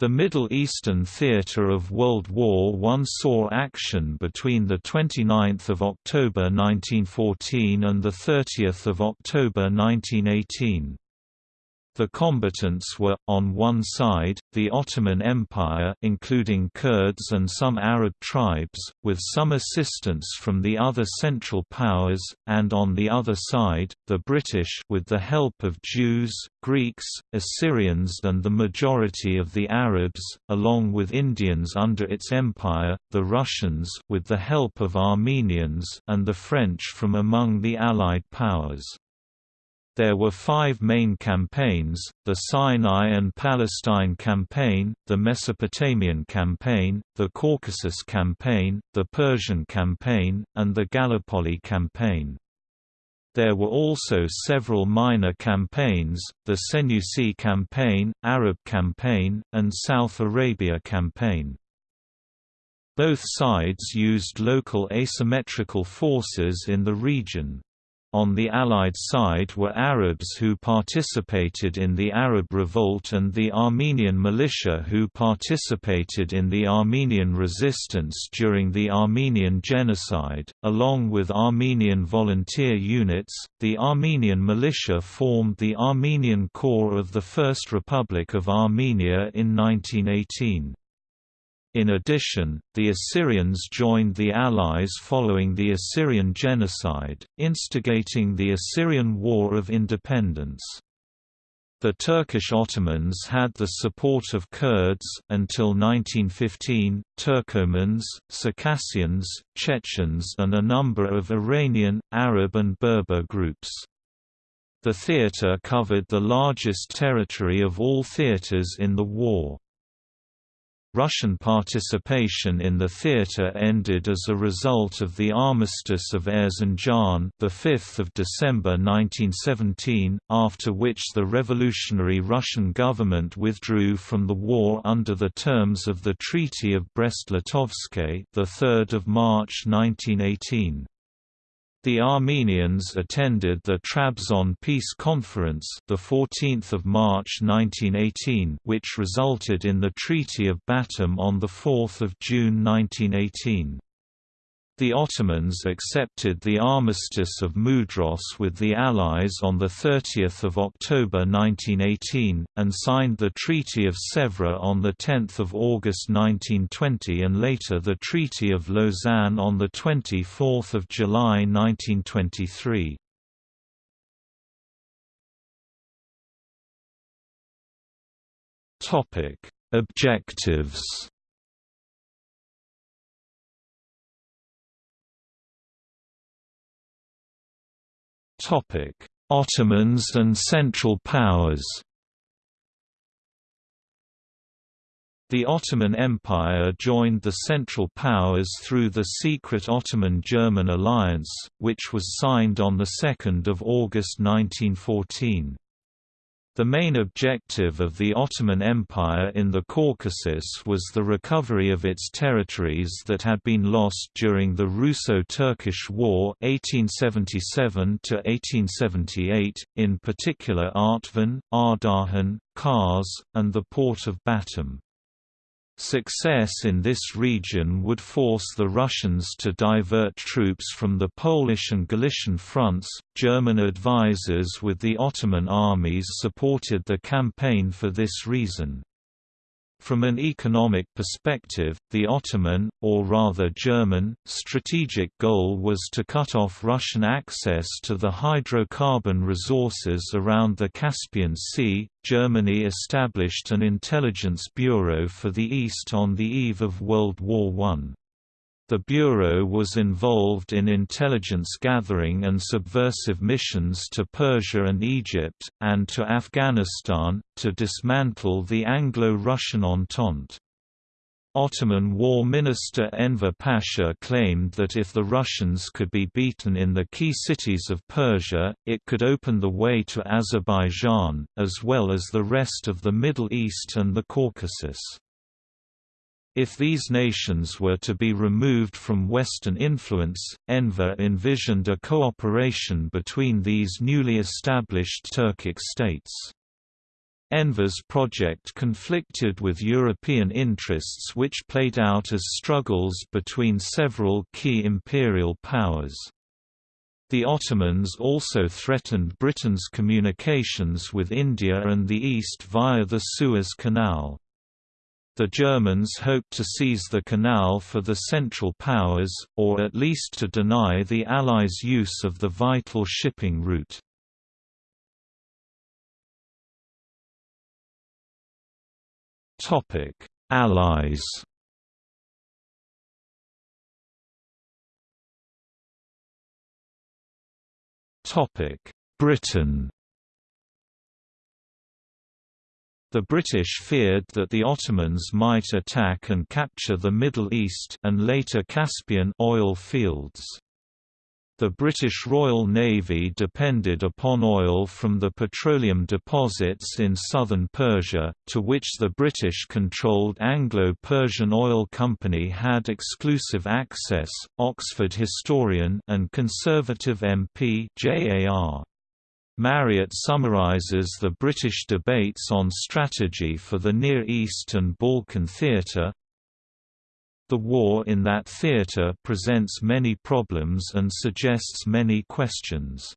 The Middle Eastern theatre of World War I saw action between 29 October 1914 and 30 October 1918. The combatants were, on one side, the Ottoman Empire including Kurds and some Arab tribes, with some assistance from the other Central Powers, and on the other side, the British with the help of Jews, Greeks, Assyrians and the majority of the Arabs, along with Indians under its empire, the Russians with the help of Armenians and the French from among the Allied powers. There were five main campaigns, the Sinai and Palestine Campaign, the Mesopotamian Campaign, the Caucasus Campaign, the Persian Campaign, and the Gallipoli Campaign. There were also several minor campaigns, the Senussi Campaign, Arab Campaign, and South Arabia Campaign. Both sides used local asymmetrical forces in the region. On the Allied side were Arabs who participated in the Arab Revolt and the Armenian militia who participated in the Armenian resistance during the Armenian Genocide. Along with Armenian volunteer units, the Armenian militia formed the Armenian Corps of the First Republic of Armenia in 1918. In addition, the Assyrians joined the Allies following the Assyrian genocide, instigating the Assyrian War of Independence. The Turkish Ottomans had the support of Kurds until 1915, Turkomans, Circassians, Chechens and a number of Iranian, Arab and Berber groups. The theatre covered the largest territory of all theatres in the war. Russian participation in the theatre ended as a result of the Armistice of Erzincan, the 5th of December 1917, after which the revolutionary Russian government withdrew from the war under the terms of the Treaty of Brest-Litovsk, the 3rd of March 1918. The Armenians attended the Trabzon Peace Conference, the 14th of March 1918, which resulted in the Treaty of Batum on the 4th of June 1918. The Ottomans accepted the Armistice of Mudros with the Allies on 30 October 1918, and signed the Treaty of Sèvres on 10 August 1920 and later the Treaty of Lausanne on 24 July 1923. Objectives Ottomans and Central Powers. The Ottoman Empire joined the Central Powers through the secret Ottoman-German alliance, which was signed on 2 August 1914. The main objective of the Ottoman Empire in the Caucasus was the recovery of its territories that had been lost during the Russo-Turkish War 1877 in particular Artvin, Ardahan, Kars, and the port of Batum. Success in this region would force the Russians to divert troops from the Polish and Galician fronts. German advisers with the Ottoman armies supported the campaign for this reason. From an economic perspective, the Ottoman, or rather German, strategic goal was to cut off Russian access to the hydrocarbon resources around the Caspian Sea. Germany established an intelligence bureau for the East on the eve of World War I. The Bureau was involved in intelligence gathering and subversive missions to Persia and Egypt, and to Afghanistan, to dismantle the Anglo-Russian Entente. Ottoman War Minister Enver Pasha claimed that if the Russians could be beaten in the key cities of Persia, it could open the way to Azerbaijan, as well as the rest of the Middle East and the Caucasus. If these nations were to be removed from Western influence, Enver envisioned a cooperation between these newly established Turkic states. Enver's project conflicted with European interests which played out as struggles between several key imperial powers. The Ottomans also threatened Britain's communications with India and the East via the Suez Canal. The Germans hoped to seize the canal for the Central Powers, or at least to deny the Allies use of the vital shipping route. Allies Britain The British feared that the Ottomans might attack and capture the Middle East and later Caspian oil fields. The British Royal Navy depended upon oil from the petroleum deposits in southern Persia, to which the British-controlled Anglo-Persian Oil Company had exclusive access. Oxford historian and conservative MP J.A.R. Marriott summarizes the British debates on strategy for the Near East and Balkan theatre, the war in that theatre presents many problems and suggests many questions.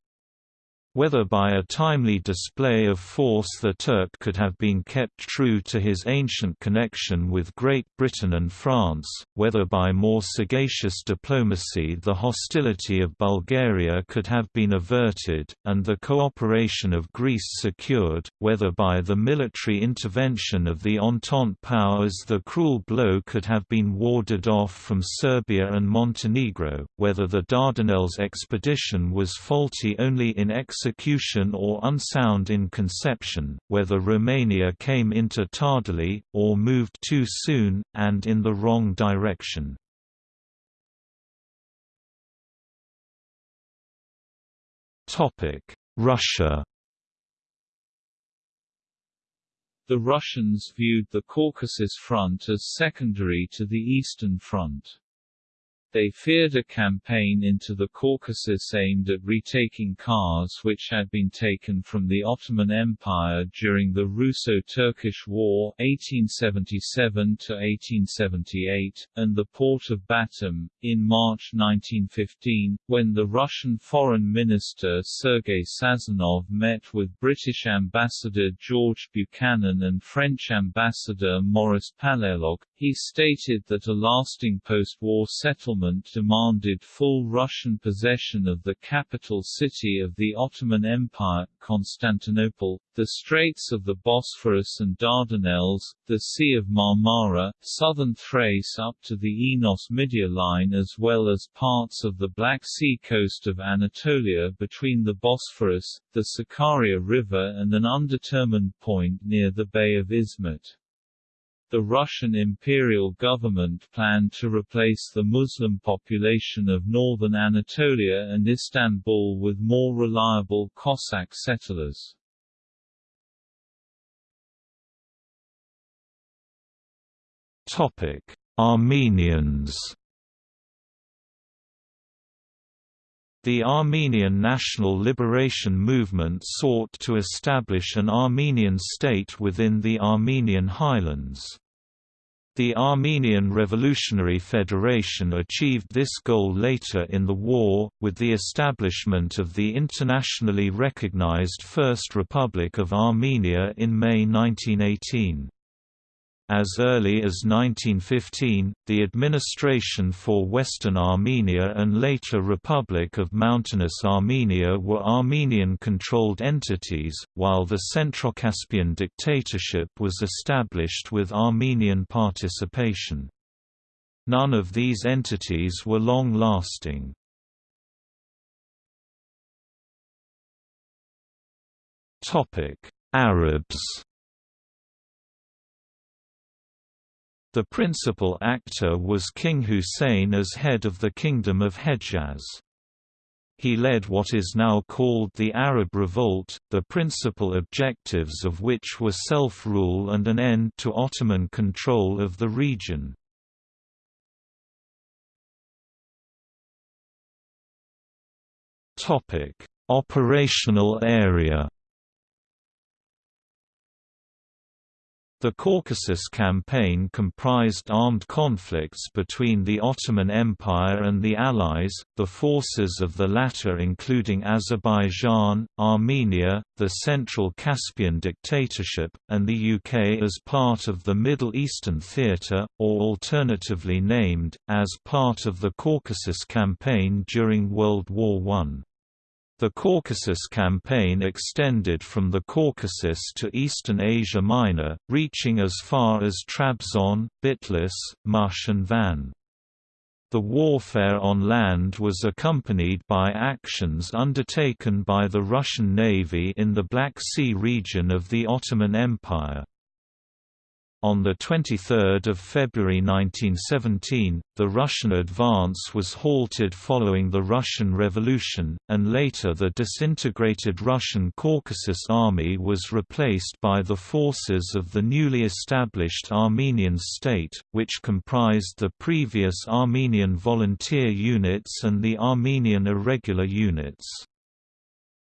Whether by a timely display of force the Turk could have been kept true to his ancient connection with Great Britain and France, whether by more sagacious diplomacy the hostility of Bulgaria could have been averted, and the cooperation of Greece secured, whether by the military intervention of the Entente powers the cruel blow could have been warded off from Serbia and Montenegro, whether the Dardanelles expedition was faulty only in execution or unsound in conception, whether Romania came into tardily, or moved too soon, and in the wrong direction. Russia The Russians viewed the Caucasus Front as secondary to the Eastern Front. They feared a campaign into the Caucasus aimed at retaking Kars which had been taken from the Ottoman Empire during the Russo-Turkish War 1877–1878, and the port of Batum. In March 1915, when the Russian Foreign Minister Sergei Sazonov met with British Ambassador George Buchanan and French Ambassador Maurice Paléologue, he stated that a lasting post-war settlement demanded full Russian possession of the capital city of the Ottoman Empire, Constantinople, the Straits of the Bosphorus and Dardanelles, the Sea of Marmara, southern Thrace up to the Enos-Midia line as well as parts of the Black Sea coast of Anatolia between the Bosphorus, the Sakarya River and an undetermined point near the Bay of Izmit. The Russian imperial government planned to replace the Muslim population of northern Anatolia and Istanbul with more reliable Cossack settlers. Topic: Armenians. The Armenian National Liberation Movement sought to establish an Armenian state within the Armenian highlands. The Armenian Revolutionary Federation achieved this goal later in the war, with the establishment of the internationally recognized First Republic of Armenia in May 1918. As early as 1915, the Administration for Western Armenia and later Republic of Mountainous Armenia were Armenian-controlled entities, while the Centrocaspian dictatorship was established with Armenian participation. None of these entities were long-lasting. Arabs The principal actor was King Hussein as head of the Kingdom of Hejaz. He led what is now called the Arab Revolt, the principal objectives of which were self-rule and an end to Ottoman control of the region. Operational area The Caucasus Campaign comprised armed conflicts between the Ottoman Empire and the Allies, the forces of the latter including Azerbaijan, Armenia, the Central Caspian Dictatorship, and the UK as part of the Middle Eastern Theatre, or alternatively named, as part of the Caucasus Campaign during World War I. The Caucasus campaign extended from the Caucasus to eastern Asia Minor, reaching as far as Trabzon, Bitlis, Mush and Van. The warfare on land was accompanied by actions undertaken by the Russian Navy in the Black Sea region of the Ottoman Empire. On 23 February 1917, the Russian advance was halted following the Russian Revolution, and later the disintegrated Russian Caucasus Army was replaced by the forces of the newly established Armenian state, which comprised the previous Armenian volunteer units and the Armenian irregular units.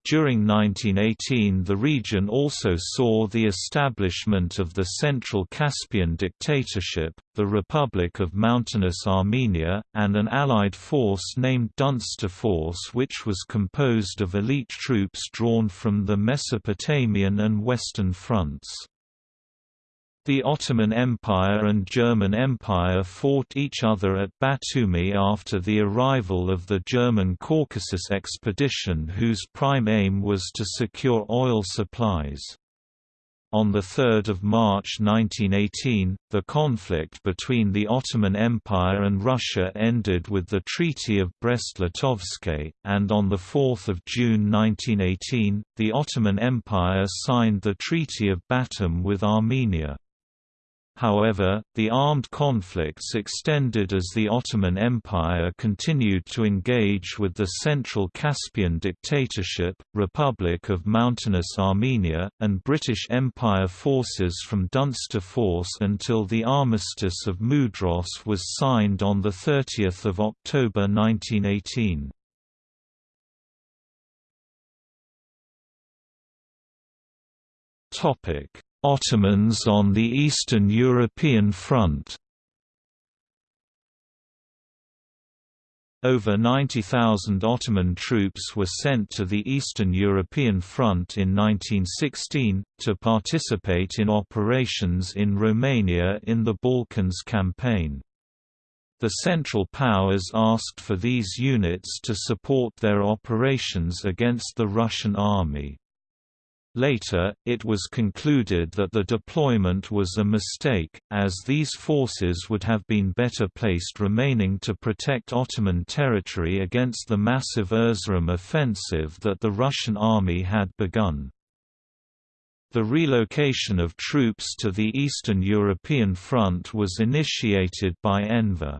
During 1918 the region also saw the establishment of the Central Caspian Dictatorship, the Republic of Mountainous Armenia, and an allied force named Dunsterforce which was composed of elite troops drawn from the Mesopotamian and Western fronts. The Ottoman Empire and German Empire fought each other at Batumi after the arrival of the German Caucasus expedition whose prime aim was to secure oil supplies. On 3 March 1918, the conflict between the Ottoman Empire and Russia ended with the Treaty of Brest-Litovsk, and on 4 June 1918, the Ottoman Empire signed the Treaty of Batum with Armenia. However, the armed conflicts extended as the Ottoman Empire continued to engage with the Central Caspian Dictatorship, Republic of Mountainous Armenia, and British Empire forces from Dunsterforce until the Armistice of Mudros was signed on 30 October 1918. Topic Ottomans on the Eastern European Front Over 90,000 Ottoman troops were sent to the Eastern European Front in 1916, to participate in operations in Romania in the Balkans campaign. The Central Powers asked for these units to support their operations against the Russian army. Later, it was concluded that the deployment was a mistake, as these forces would have been better placed remaining to protect Ottoman territory against the massive Erzurum offensive that the Russian army had begun. The relocation of troops to the Eastern European Front was initiated by Enver.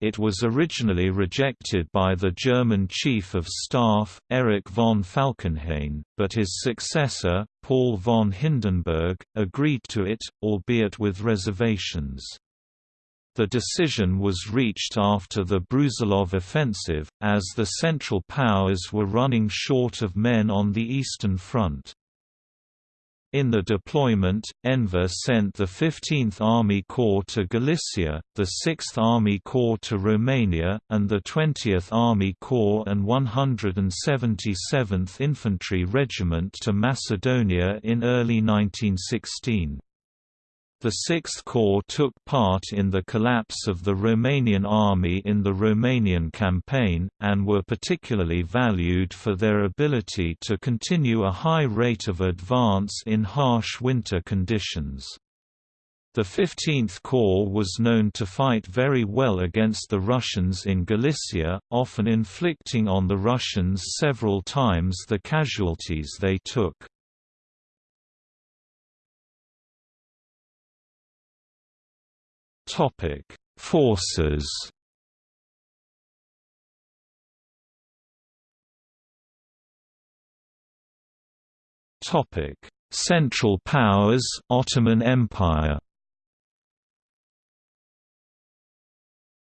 It was originally rejected by the German Chief of Staff, Erich von Falkenhayn, but his successor, Paul von Hindenburg, agreed to it, albeit with reservations. The decision was reached after the Brusilov offensive, as the Central Powers were running short of men on the Eastern Front. In the deployment, Enver sent the 15th Army Corps to Galicia, the 6th Army Corps to Romania, and the 20th Army Corps and 177th Infantry Regiment to Macedonia in early 1916. The Sixth Corps took part in the collapse of the Romanian army in the Romanian campaign, and were particularly valued for their ability to continue a high rate of advance in harsh winter conditions. The 15th Corps was known to fight very well against the Russians in Galicia, often inflicting on the Russians several times the casualties they took. Topic: Forces. Topic: Central Powers, Ottoman Empire.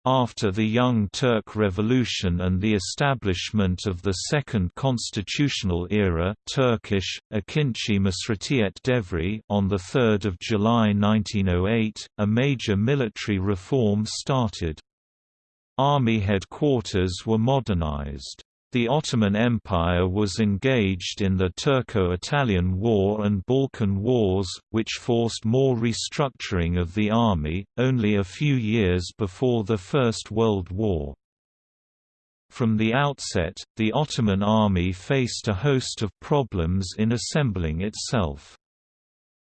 After the Young Turk Revolution and the establishment of the Second Constitutional Era Turkish, Ikinci Meşrutiyet Devri on 3 July 1908, a major military reform started. Army headquarters were modernized. The Ottoman Empire was engaged in the Turco-Italian War and Balkan Wars, which forced more restructuring of the army, only a few years before the First World War. From the outset, the Ottoman army faced a host of problems in assembling itself.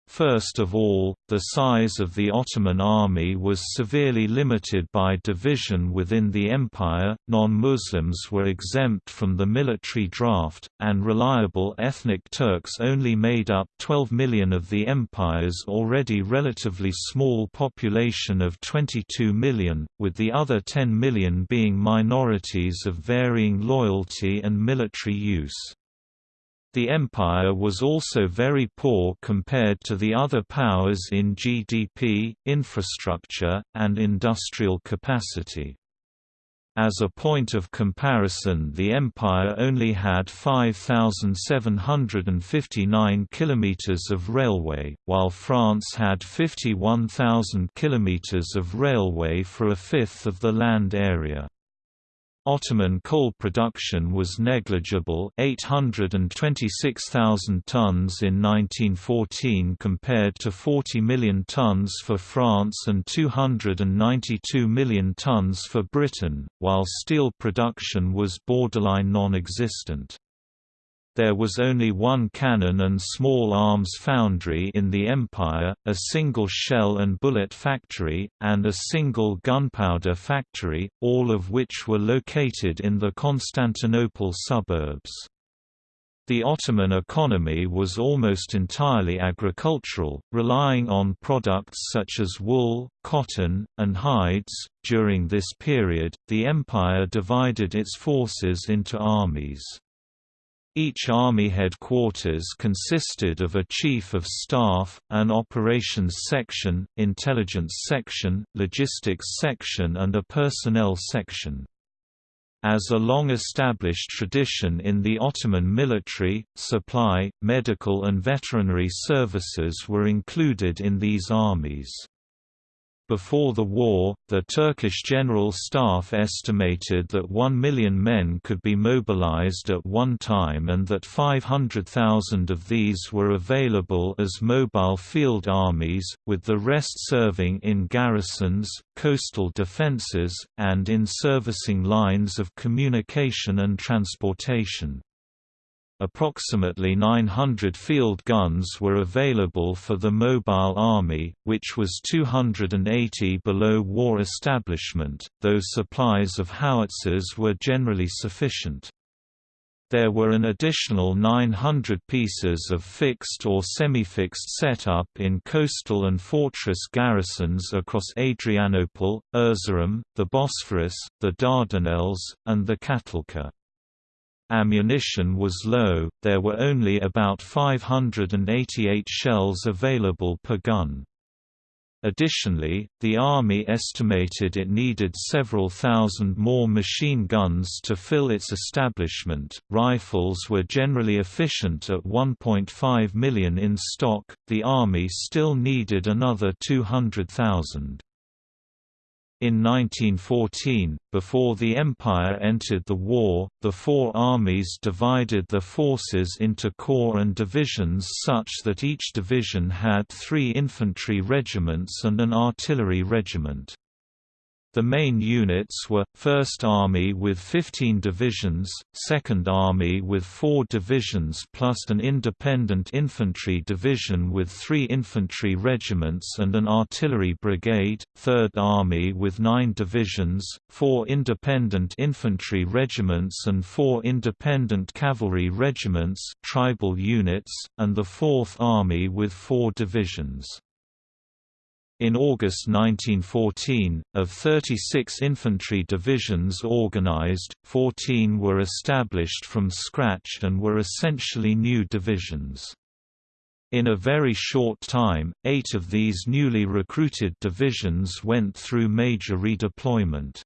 First of all, the size of the Ottoman army was severely limited by division within the empire, non-Muslims were exempt from the military draft, and reliable ethnic Turks only made up 12 million of the empire's already relatively small population of 22 million, with the other 10 million being minorities of varying loyalty and military use. The empire was also very poor compared to the other powers in GDP, infrastructure, and industrial capacity. As a point of comparison the empire only had 5,759 kilometers of railway, while France had 51,000 kilometers of railway for a fifth of the land area. Ottoman coal production was negligible 826,000 tons in 1914 compared to 40 million tons for France and 292 million tons for Britain, while steel production was borderline non-existent. There was only one cannon and small arms foundry in the empire, a single shell and bullet factory, and a single gunpowder factory, all of which were located in the Constantinople suburbs. The Ottoman economy was almost entirely agricultural, relying on products such as wool, cotton, and hides. During this period, the empire divided its forces into armies. Each army headquarters consisted of a chief of staff, an operations section, intelligence section, logistics section and a personnel section. As a long-established tradition in the Ottoman military, supply, medical and veterinary services were included in these armies. Before the war, the Turkish General Staff estimated that 1 million men could be mobilized at one time and that 500,000 of these were available as mobile field armies, with the rest serving in garrisons, coastal defenses, and in servicing lines of communication and transportation. Approximately 900 field guns were available for the Mobile Army, which was 280 below war establishment, though supplies of howitzers were generally sufficient. There were an additional 900 pieces of fixed or semi-fixed setup in coastal and fortress garrisons across Adrianople, Erzurum, the Bosphorus, the Dardanelles, and the Çatalca. Ammunition was low, there were only about 588 shells available per gun. Additionally, the Army estimated it needed several thousand more machine guns to fill its establishment. Rifles were generally efficient at 1.5 million in stock, the Army still needed another 200,000. In 1914, before the Empire entered the war, the four armies divided the forces into corps and divisions such that each division had three infantry regiments and an artillery regiment. The main units were, 1st Army with 15 divisions, 2nd Army with 4 divisions plus an independent infantry division with 3 infantry regiments and an artillery brigade, 3rd Army with 9 divisions, 4 independent infantry regiments and 4 independent cavalry regiments tribal units, and the 4th Army with 4 divisions. In August 1914, of 36 infantry divisions organized, 14 were established from scratch and were essentially new divisions. In a very short time, eight of these newly recruited divisions went through major redeployment.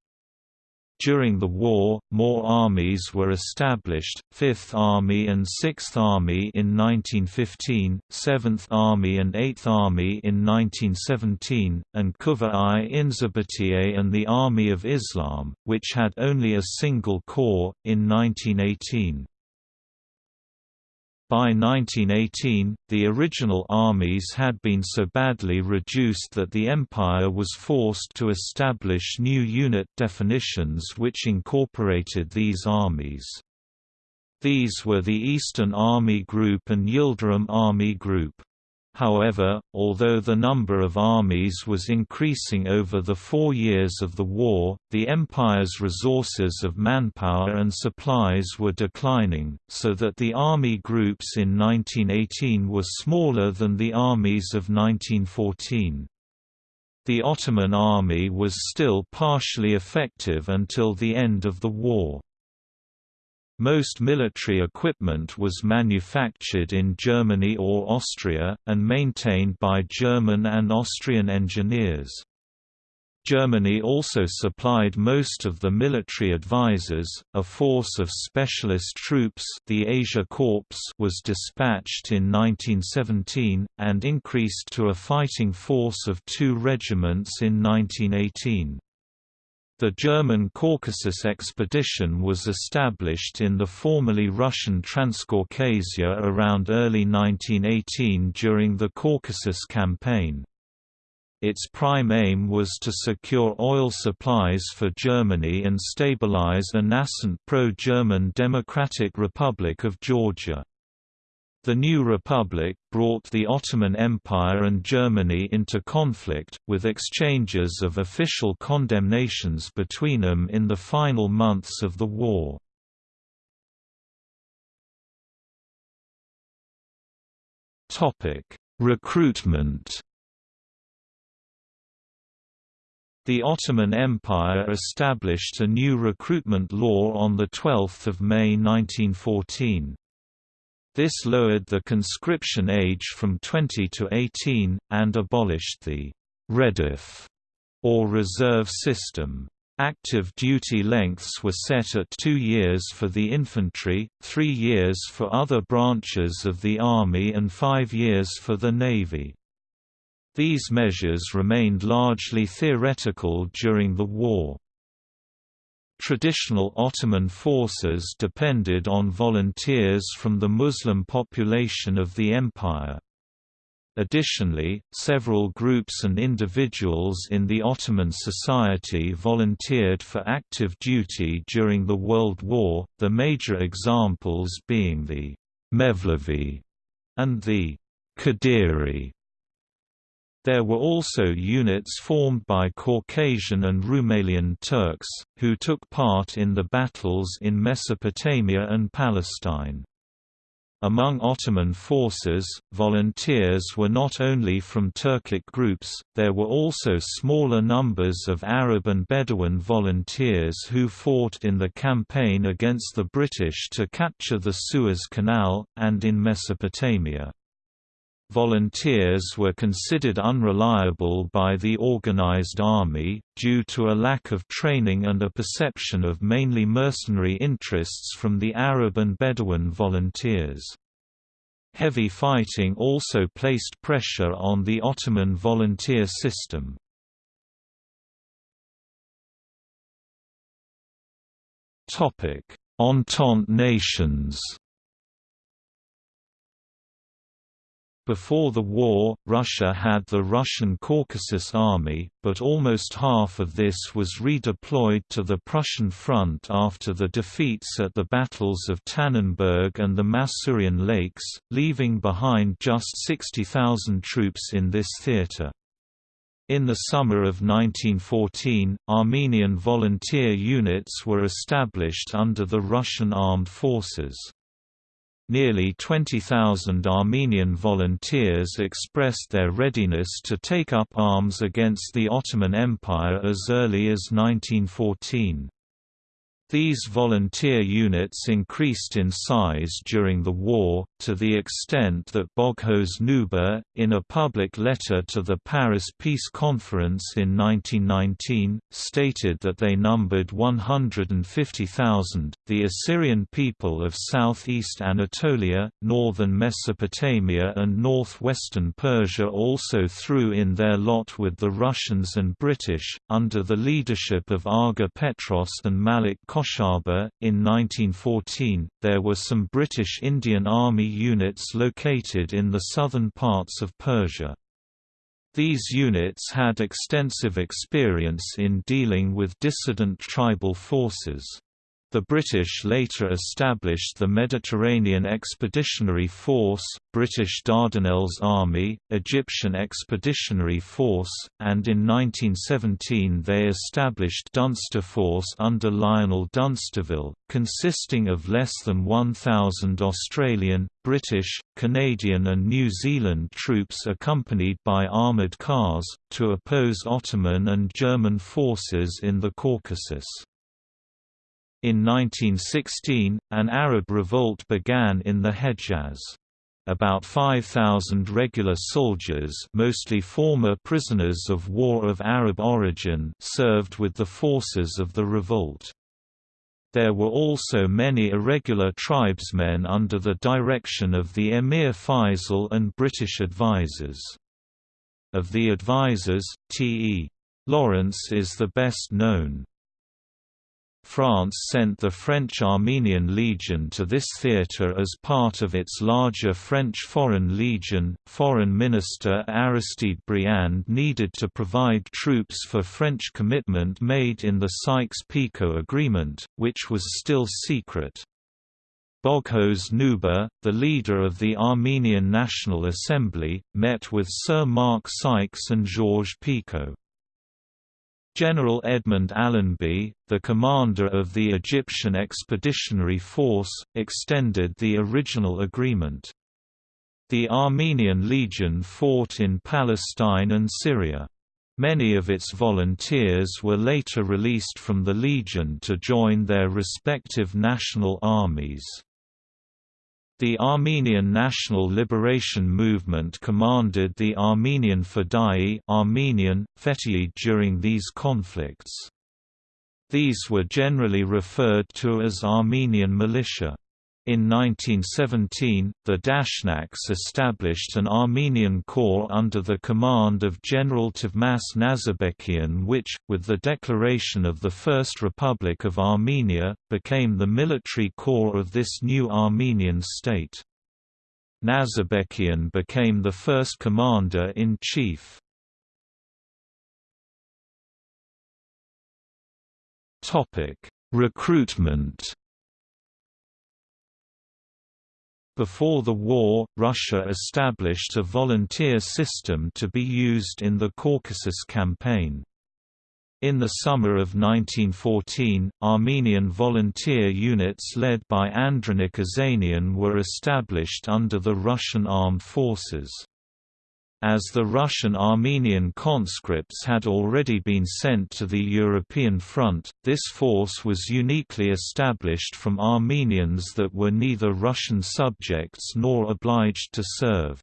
During the war, more armies were established, 5th Army and 6th Army in 1915, 7th Army and 8th Army in 1917, and Quvva-i Inzibatiye and the Army of Islam, which had only a single corps, in 1918. By 1918, the original armies had been so badly reduced that the Empire was forced to establish new unit definitions which incorporated these armies. These were the Eastern Army Group and Yildirim Army Group. However, although the number of armies was increasing over the four years of the war, the Empire's resources of manpower and supplies were declining, so that the army groups in 1918 were smaller than the armies of 1914. The Ottoman army was still partially effective until the end of the war. Most military equipment was manufactured in Germany or Austria, and maintained by German and Austrian engineers. Germany also supplied most of the military advisors. A force of specialist troops, the Asia Corps, was dispatched in 1917 and increased to a fighting force of 2 regiments in 1918. The German Caucasus expedition was established in the formerly Russian Transcaucasia around early 1918 during the Caucasus Campaign. Its prime aim was to secure oil supplies for Germany and stabilize a nascent pro-German Democratic Republic of Georgia. The new republic brought the Ottoman Empire and Germany into conflict, with exchanges of official condemnations between them in the final months of the war. Recruitment The Ottoman Empire established a new recruitment law on 12 May 1914. This lowered the conscription age from 20 to 18, and abolished the «redif» or reserve system. Active duty lengths were set at two years for the infantry, three years for other branches of the Army and five years for the Navy. These measures remained largely theoretical during the war. Traditional Ottoman forces depended on volunteers from the Muslim population of the empire. Additionally, several groups and individuals in the Ottoman society volunteered for active duty during the World War, the major examples being the Mevlevi and the Kadiri. There were also units formed by Caucasian and Rumelian Turks, who took part in the battles in Mesopotamia and Palestine. Among Ottoman forces, volunteers were not only from Turkic groups, there were also smaller numbers of Arab and Bedouin volunteers who fought in the campaign against the British to capture the Suez Canal, and in Mesopotamia. Volunteers were considered unreliable by the organized army, due to a lack of training and a perception of mainly mercenary interests from the Arab and Bedouin volunteers. Heavy fighting also placed pressure on the Ottoman volunteer system. Entente nations Before the war, Russia had the Russian Caucasus Army, but almost half of this was redeployed to the Prussian front after the defeats at the battles of Tannenberg and the Masurian Lakes, leaving behind just 60,000 troops in this theatre. In the summer of 1914, Armenian volunteer units were established under the Russian armed forces. Nearly 20,000 Armenian volunteers expressed their readiness to take up arms against the Ottoman Empire as early as 1914. These volunteer units increased in size during the war, to the extent that Boghos Nubar, in a public letter to the Paris Peace Conference in 1919, stated that they numbered 150,000. The Assyrian people of southeast Anatolia, northern Mesopotamia, and northwestern Persia also threw in their lot with the Russians and British, under the leadership of Agha Petros and Malik Khoshaba. In 1914, there were some British Indian Army units located in the southern parts of Persia. These units had extensive experience in dealing with dissident tribal forces. The British later established the Mediterranean Expeditionary Force, British Dardanelles Army, Egyptian Expeditionary Force, and in 1917 they established Dunsterforce under Lionel Dunsterville, consisting of less than 1,000 Australian, British, Canadian and New Zealand troops accompanied by armoured cars, to oppose Ottoman and German forces in the Caucasus. In 1916, an Arab revolt began in the Hejaz. About 5,000 regular soldiers mostly former prisoners of war of Arab origin served with the forces of the revolt. There were also many irregular tribesmen under the direction of the Emir Faisal and British advisers. Of the advisers, T.E. Lawrence is the best known. France sent the French Armenian Legion to this theatre as part of its larger French Foreign Legion. Foreign Minister Aristide Briand needed to provide troops for French commitment made in the Sykes-Picot Agreement, which was still secret. Boghos Nubar, the leader of the Armenian National Assembly, met with Sir Mark Sykes and Georges Picot. General Edmund Allenby, the commander of the Egyptian Expeditionary Force, extended the original agreement. The Armenian Legion fought in Palestine and Syria. Many of its volunteers were later released from the Legion to join their respective national armies. The Armenian National Liberation Movement commanded the Armenian Fedai Armenian, Fetii during these conflicts. These were generally referred to as Armenian militia. In 1917, the Dashnaks established an Armenian corps under the command of General Tovmas Nazarbekian which, with the declaration of the First Republic of Armenia, became the military corps of this new Armenian state. Nazarbekian became the first commander-in-chief. Recruitment Before the war, Russia established a volunteer system to be used in the Caucasus Campaign. In the summer of 1914, Armenian volunteer units led by Andranik Ozanian were established under the Russian armed forces. As the Russian Armenian conscripts had already been sent to the European front, this force was uniquely established from Armenians that were neither Russian subjects nor obliged to serve.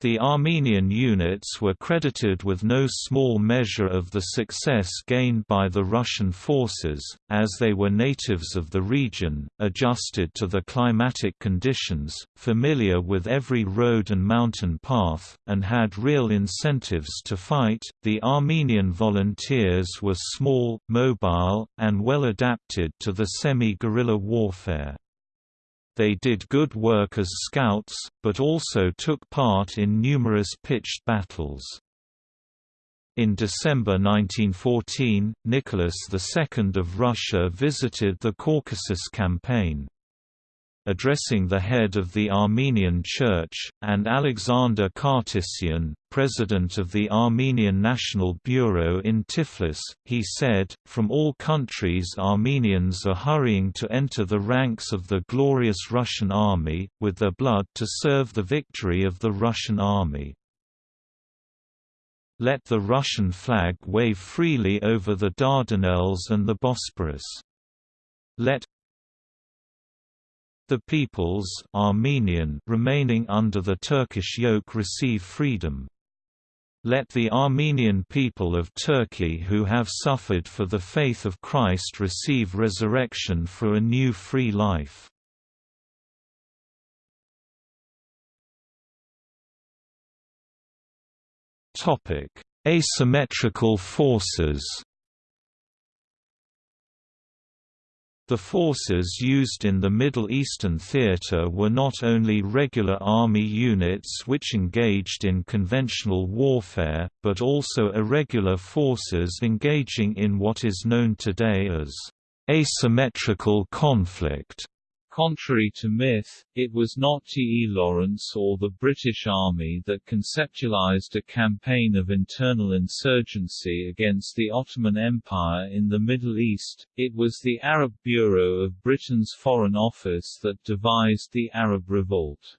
The Armenian units were credited with no small measure of the success gained by the Russian forces, as they were natives of the region, adjusted to the climatic conditions, familiar with every road and mountain path, and had real incentives to fight. The Armenian volunteers were small, mobile, and well adapted to the semi guerrilla warfare. They did good work as scouts, but also took part in numerous pitched battles. In December 1914, Nicholas II of Russia visited the Caucasus Campaign addressing the head of the Armenian Church, and Alexander Khatisian, president of the Armenian National Bureau in Tiflis, he said, From all countries Armenians are hurrying to enter the ranks of the glorious Russian army, with their blood to serve the victory of the Russian army. Let the Russian flag wave freely over the Dardanelles and the Bosporus. Let the peoples Armenian remaining under the Turkish yoke receive freedom. Let the Armenian people of Turkey who have suffered for the faith of Christ receive resurrection for a new free life. Asymmetrical forces The forces used in the Middle Eastern theater were not only regular army units which engaged in conventional warfare, but also irregular forces engaging in what is known today as asymmetrical conflict. Contrary to myth, it was not T. E. Lawrence or the British Army that conceptualized a campaign of internal insurgency against the Ottoman Empire in the Middle East, it was the Arab Bureau of Britain's Foreign Office that devised the Arab Revolt.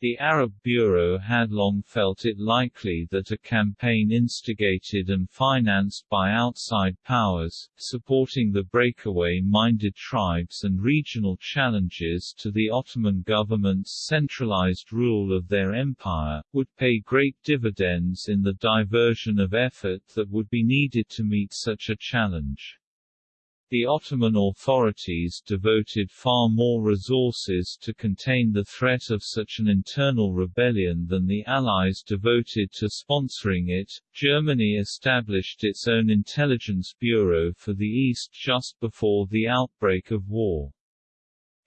The Arab Bureau had long felt it likely that a campaign instigated and financed by outside powers, supporting the breakaway-minded tribes and regional challenges to the Ottoman government's centralized rule of their empire, would pay great dividends in the diversion of effort that would be needed to meet such a challenge. The Ottoman authorities devoted far more resources to contain the threat of such an internal rebellion than the Allies devoted to sponsoring it. Germany established its own intelligence bureau for the East just before the outbreak of war.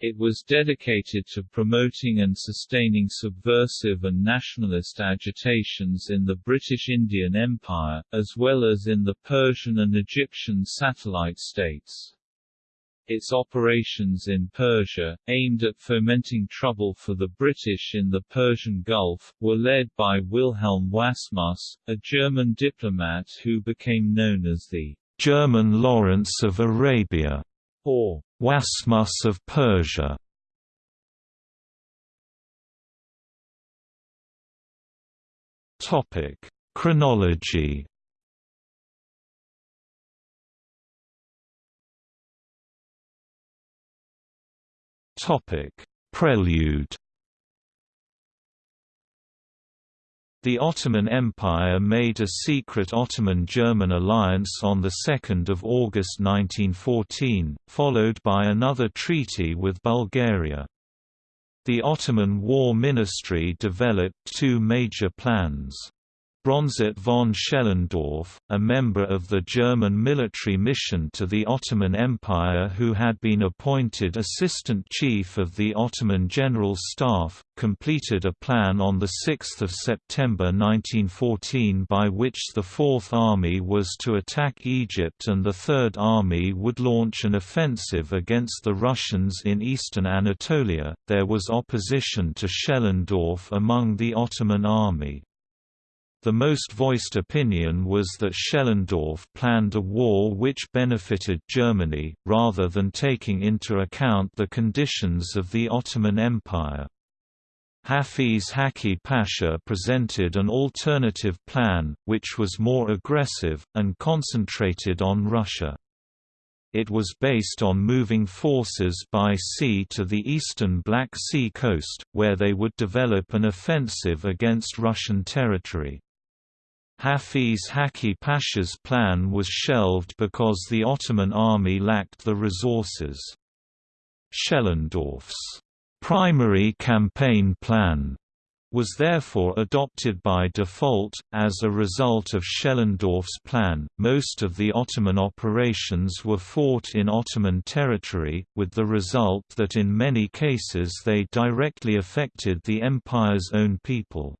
It was dedicated to promoting and sustaining subversive and nationalist agitations in the British Indian Empire, as well as in the Persian and Egyptian satellite states. Its operations in Persia, aimed at fomenting trouble for the British in the Persian Gulf, were led by Wilhelm Wassmuss, a German diplomat who became known as the German Lawrence of Arabia or Wassmuss of Persia. Topic: Chronology. Topic: Prelude. The Ottoman Empire made a secret Ottoman-German alliance on 2 August 1914, followed by another treaty with Bulgaria. The Ottoman War Ministry developed two major plans. Bronsart von Schellendorf, a member of the German military mission to the Ottoman Empire who had been appointed Assistant Chief of the Ottoman General Staff, completed a plan on 6 September 1914 by which the Fourth Army was to attack Egypt and the Third Army would launch an offensive against the Russians in eastern Anatolia. There was opposition to Schellendorf among the Ottoman army. The most voiced opinion was that Schellendorf planned a war which benefited Germany, rather than taking into account the conditions of the Ottoman Empire. Hafiz Hakki Pasha presented an alternative plan, which was more aggressive, and concentrated on Russia. It was based on moving forces by sea to the eastern Black Sea coast, where they would develop an offensive against Russian territory. Hafiz Hakki Pasha's plan was shelved because the Ottoman army lacked the resources. Schellendorf's primary campaign plan was therefore adopted by default. As a result of Schellendorf's plan, most of the Ottoman operations were fought in Ottoman territory, with the result that in many cases they directly affected the empire's own people.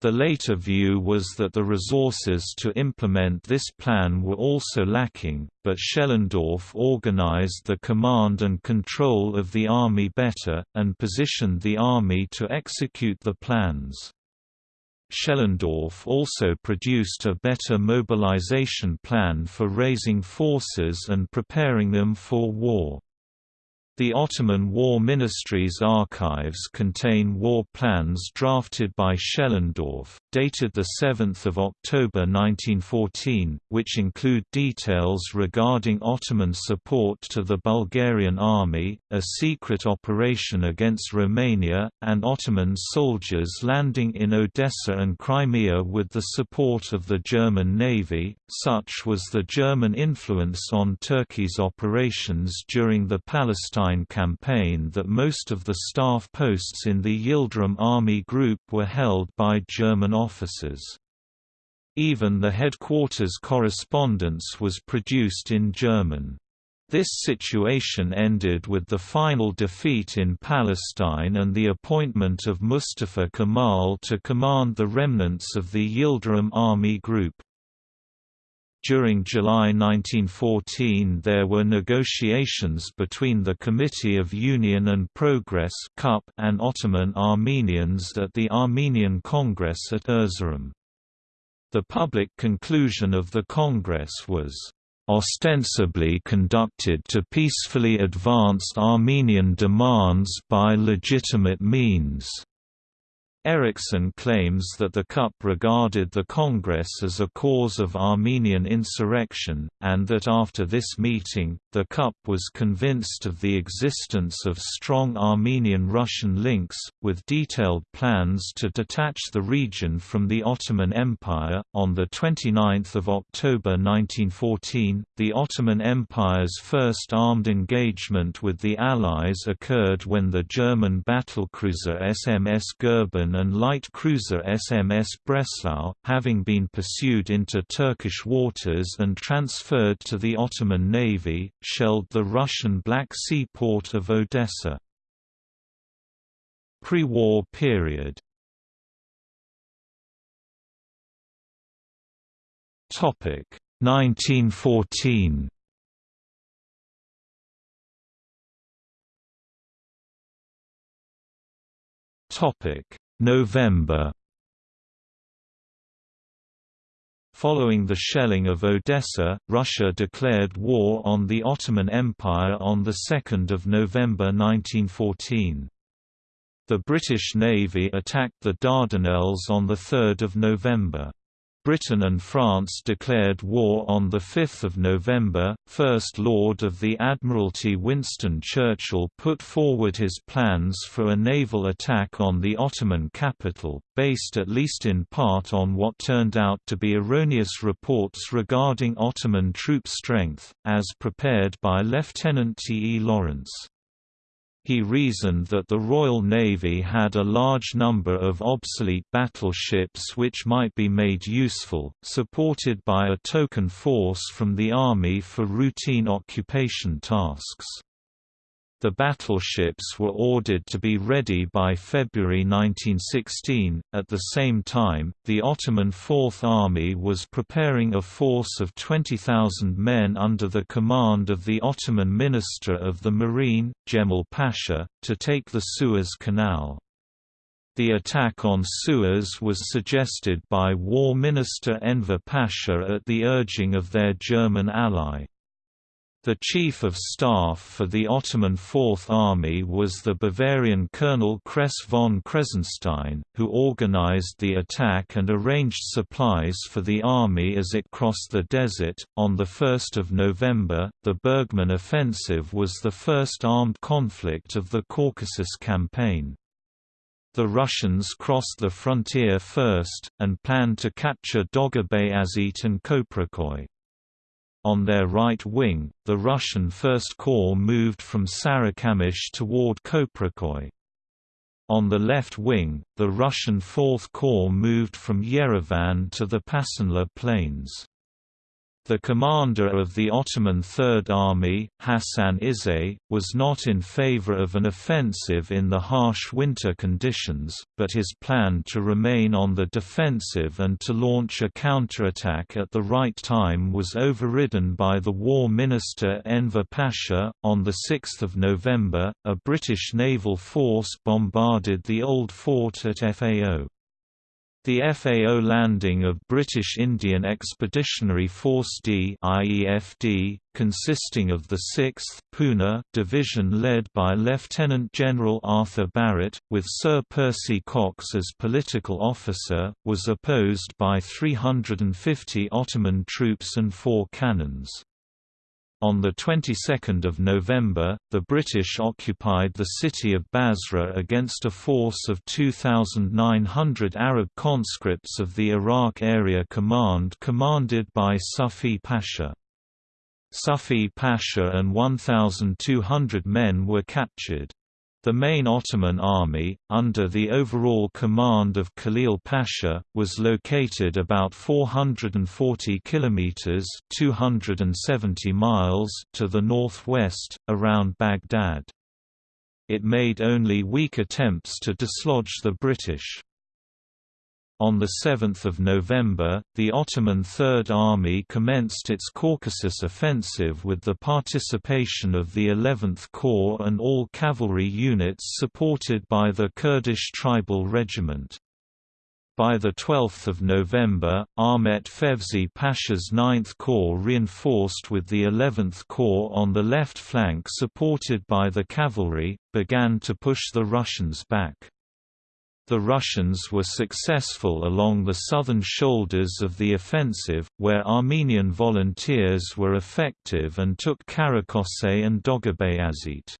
The later view was that the resources to implement this plan were also lacking, but Schellendorf organized the command and control of the army better, and positioned the army to execute the plans. Schellendorf also produced a better mobilization plan for raising forces and preparing them for war. The Ottoman War Ministry's archives contain war plans drafted by Schellendorf, dated 7 October 1914, which include details regarding Ottoman support to the Bulgarian army, a secret operation against Romania, and Ottoman soldiers landing in Odessa and Crimea with the support of the German Navy. Such was the German influence on Turkey's operations during the Palestine campaign that most of the staff posts in the Yildirim Army Group were held by German officers. Even the headquarters correspondence was produced in German. This situation ended with the final defeat in Palestine and the appointment of Mustafa Kemal to command the remnants of the Yildirim Army Group. During July 1914 there were negotiations between the Committee of Union and Progress and Ottoman Armenians at the Armenian Congress at Erzurum. The public conclusion of the Congress was ostensibly conducted to peacefully advance Armenian demands by legitimate means. Eriksson claims that the CUP regarded the Congress as a cause of Armenian insurrection, and that after this meeting, the CUP was convinced of the existence of strong Armenian-Russian links, with detailed plans to detach the region from the Ottoman Empire. On 29 October 1914, the Ottoman Empire's first armed engagement with the Allies occurred when the German battlecruiser SMS Goeben and light cruiser SMS Breslau, having been pursued into Turkish waters and transferred to the Ottoman Navy, shelled the Russian Black Sea port of Odessa. Pre-war period Topic 1914 Topic November Following the shelling of Odessa, Russia declared war on the Ottoman Empire on 2 November 1914. The British Navy attacked the Dardanelles on 3 November. Britain and France declared war on 5 November. First Lord of the Admiralty Winston Churchill put forward his plans for a naval attack on the Ottoman capital, based at least in part on what turned out to be erroneous reports regarding Ottoman troop strength, as prepared by Lieutenant T. E. Lawrence. He reasoned that the Royal Navy had a large number of obsolete battleships which might be made useful, supported by a token force from the Army for routine occupation tasks. The battleships were ordered to be ready by February 1916. At the same time, the Ottoman Fourth Army was preparing a force of 20,000 men under the command of the Ottoman Minister of the Marine, Jemal Pasha, to take the Suez Canal. The attack on Suez was suggested by War Minister Enver Pasha at the urging of their German ally. The Chief of Staff for the Ottoman Fourth Army was the Bavarian Colonel Kress von Kressenstein, who organized the attack and arranged supplies for the army as it crossed the desert. On the 1st of November, the Bergmann offensive was the first armed conflict of the Caucasus campaign. The Russians crossed the frontier first, and planned to capture Doğubayazıt and Köprüköy. On their right wing, the Russian First Corps moved from Sarikamish toward Köprüköy. On the left wing, the Russian Fourth Corps moved from Yerevan to the Pasinler Plains. The commander of the Ottoman Third Army, Hasan İzzet, was not in favor of an offensive in the harsh winter conditions, but his plan to remain on the defensive and to launch a counterattack at the right time was overridden by the War Minister Enver Pasha. On 6 November, a British naval force bombarded the old fort at Fao. The FAO landing of British Indian Expeditionary Force D IEFD, consisting of the 6th Pune Division led by Lieutenant General Arthur Barrett, with Sir Percy Cox as political officer, was opposed by 350 Ottoman troops and four cannons. On the 22nd of November, the British occupied the city of Basra against a force of 2,900 Arab conscripts of the Iraq Area Command commanded by Sufi Pasha. Sufi Pasha and 1,200 men were captured. The main Ottoman army, under the overall command of Khalil Pasha, was located about 440 kilometers (270 miles) to the northwest, around Baghdad. It made only weak attempts to dislodge the British. On 7 November, the Ottoman Third Army commenced its Caucasus offensive with the participation of the 11th Corps and all cavalry units supported by the Kurdish Tribal Regiment. By 12 November, Ahmet Fevzi Pasha's 9th Corps reinforced with the 11th Corps on the left flank supported by the cavalry, began to push the Russians back. The Russians were successful along the southern shoulders of the offensive, where Armenian volunteers were effective and took Karaköse and Doğubayazıt.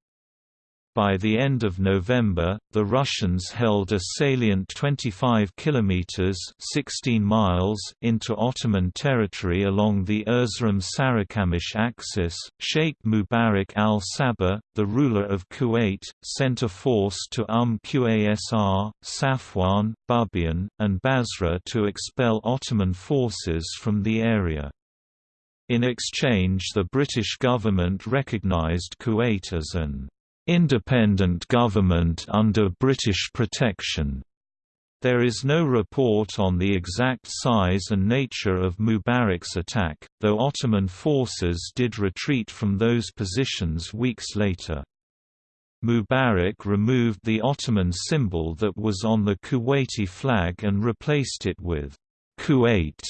By the end of November, the Russians held a salient 25 kilometers (16 miles) into Ottoman territory along the Erzurum-Sarıkamış axis. Sheikh Mubarak al-Sabah, the ruler of Kuwait, sent a force to Umm Qasr, Safwan, Bubiyan, and Basra to expel Ottoman forces from the area. In exchange the British government recognized Kuwait as an independent government under British protection. There is no report on the exact size and nature of Mubarak's attack, though Ottoman forces did retreat from those positions weeks later. Mubarak removed the Ottoman symbol that was on the Kuwaiti flag and replaced it with Kuwait,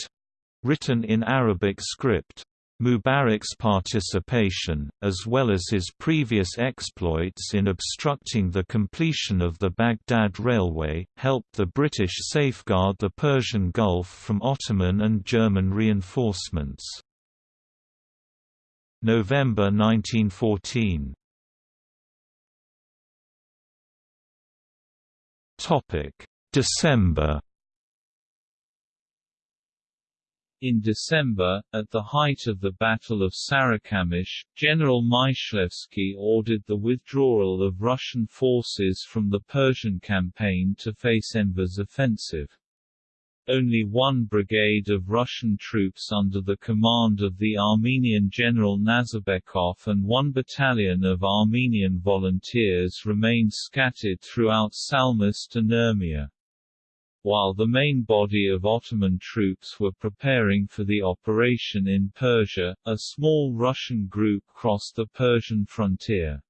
written in Arabic script. Mubarak's participation, as well as his previous exploits in obstructing the completion of the Baghdad Railway, helped the British safeguard the Persian Gulf from Ottoman and German reinforcements. November 1914 December In December, at the height of the Battle of Sarikamish, General Myshlayevsky ordered the withdrawal of Russian forces from the Persian campaign to face Enver's offensive. Only one brigade of Russian troops under the command of the Armenian General Nazarbekov and one battalion of Armenian volunteers remained scattered throughout Salmast and Urmia. While the main body of Ottoman troops were preparing for the operation in Persia, a small Russian group crossed the Persian frontier.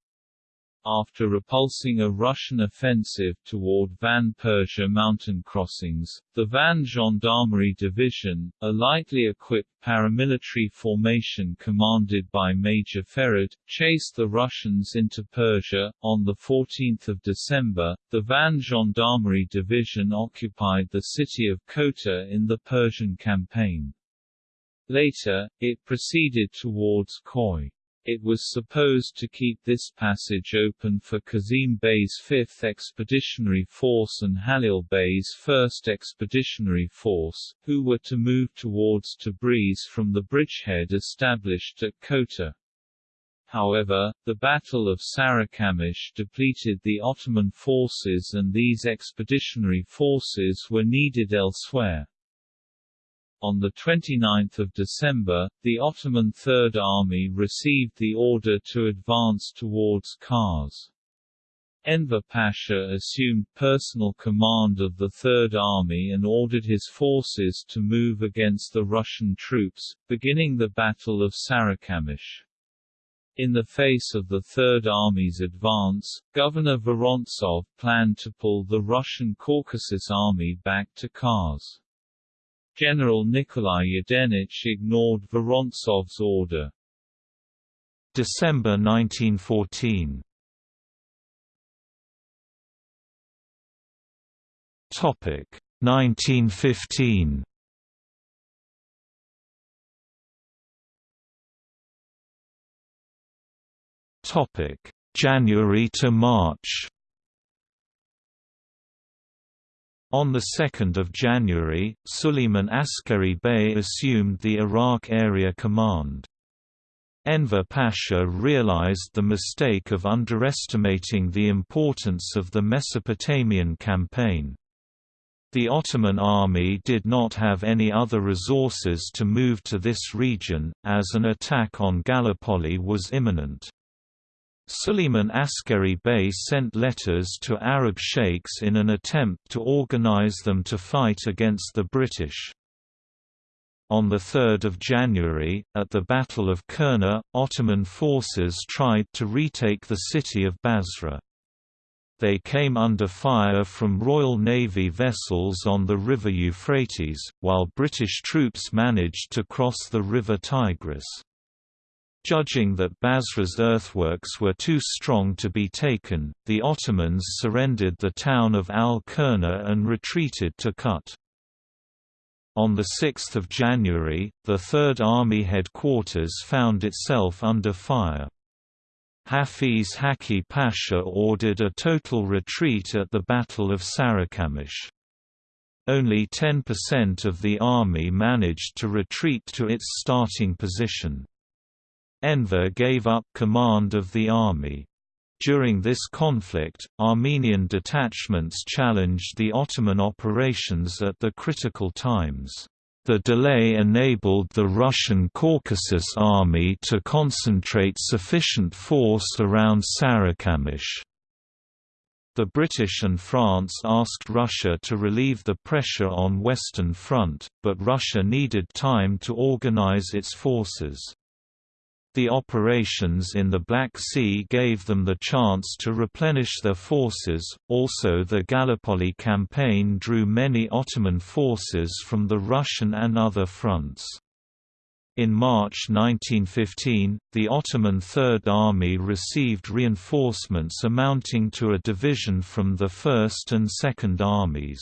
After repulsing a Russian offensive toward Van Persia mountain crossings, the Van Gendarmerie Division, a lightly equipped paramilitary formation commanded by Major Ferid, chased the Russians into Persia. On 14 December, the Van Gendarmerie Division occupied the city of Kota in the Persian campaign. Later, it proceeded towards Khoi. It was supposed to keep this passage open for Kazim Bey's 5th Expeditionary Force and Halil Bey's 1st Expeditionary Force, who were to move towards Tabriz from the bridgehead established at Kota. However, the Battle of Sarikamish depleted the Ottoman forces and these expeditionary forces were needed elsewhere. On 29 December, the Ottoman Third Army received the order to advance towards Kars. Enver Pasha assumed personal command of the Third Army and ordered his forces to move against the Russian troops, beginning the Battle of Sarikamish. In the face of the Third Army's advance, Governor Vorontsov planned to pull the Russian Caucasus Army back to Kars. General Nikolai Yudenich ignored Vorontsov's order. December 1914 Topic 1915 Topic January to March On 2 January, Suleiman Askari Bey assumed the Iraq Area Command. Enver Pasha realized the mistake of underestimating the importance of the Mesopotamian campaign. The Ottoman army did not have any other resources to move to this region, as an attack on Gallipoli was imminent. Suleiman Askari Bey sent letters to Arab sheikhs in an attempt to organize them to fight against the British. On 3 January, at the Battle of Kurna, Ottoman forces tried to retake the city of Basra. They came under fire from Royal Navy vessels on the river Euphrates, while British troops managed to cross the river Tigris. Judging that Basra's earthworks were too strong to be taken, the Ottomans surrendered the town of Al-Kurna and retreated to Kut. On 6 January, the Third Army headquarters found itself under fire. Hafiz Hakki Pasha ordered a total retreat at the Battle of Sarikamish. Only 10% of the army managed to retreat to its starting position. Enver gave up command of the army. During this conflict, Armenian detachments challenged the Ottoman operations at the critical times. The delay enabled the Russian Caucasus Army to concentrate sufficient force around Sarikamish. The British and France asked Russia to relieve the pressure on Western Front, but Russia needed time to organize its forces. The operations in the Black Sea gave them the chance to replenish their forces. Also, the Gallipoli campaign drew many Ottoman forces from the Russian and other fronts. In March 1915, the Ottoman Third Army received reinforcements amounting to a division from the First and Second Armies.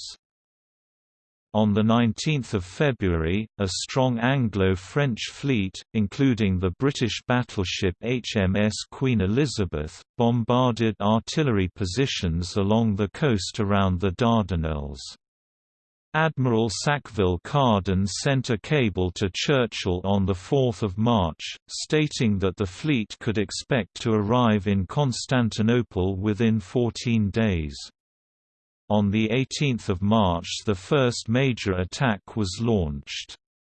On 19 February, a strong Anglo-French fleet, including the British battleship HMS Queen Elizabeth, bombarded artillery positions along the coast around the Dardanelles. Admiral Sackville Carden sent a cable to Churchill on 4 March, stating that the fleet could expect to arrive in Constantinople within 14 days. On 18 March the first major attack was launched.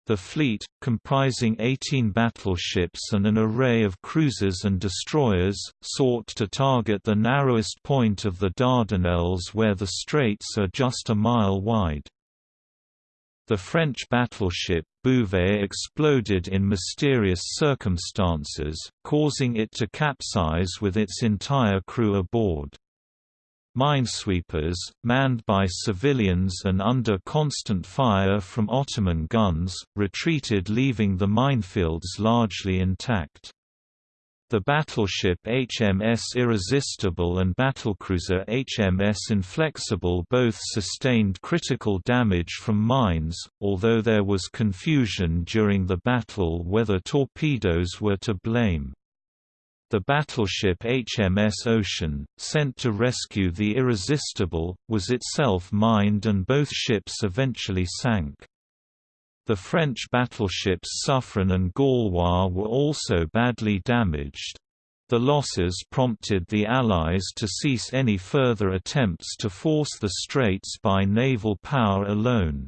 The fleet, comprising 18 battleships and an array of cruisers and destroyers, sought to target the narrowest point of the Dardanelles where the straits are just a mile wide. The French battleship, Bouvet exploded in mysterious circumstances, causing it to capsize with its entire crew aboard. Minesweepers, manned by civilians and under constant fire from Ottoman guns, retreated leaving the minefields largely intact. The battleship HMS Irresistible and battlecruiser HMS Inflexible both sustained critical damage from mines, although there was confusion during the battle whether torpedoes were to blame. The battleship HMS Ocean, sent to rescue the Irresistible, was itself mined and both ships eventually sank. The French battleships Suffren and Gaulois were also badly damaged. The losses prompted the Allies to cease any further attempts to force the straits by naval power alone.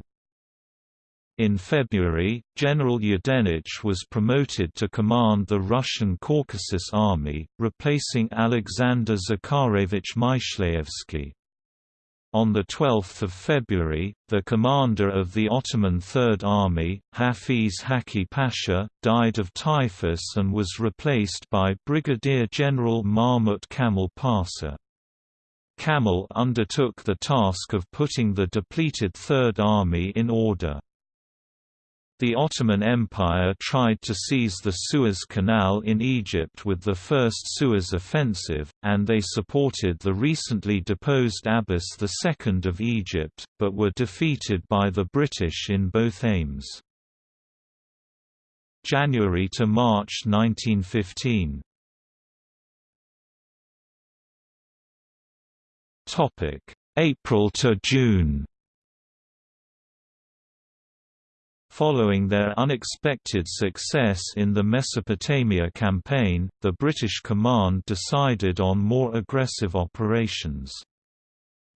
In February, General Yudenich was promoted to command the Russian Caucasus Army, replacing Alexander Zakharevich Myshlayevsky. On 12 February, the commander of the Ottoman Third Army, Hafiz Hakki Pasha, died of typhus and was replaced by Brigadier General Mahmut Kamal Pasha. Kamal undertook the task of putting the depleted Third Army in order. The Ottoman Empire tried to seize the Suez Canal in Egypt with the First Suez Offensive, and they supported the recently deposed Abbas II of Egypt, but were defeated by the British in both aims. January to March 1915 April to June Following their unexpected success in the Mesopotamia campaign, the British command decided on more aggressive operations.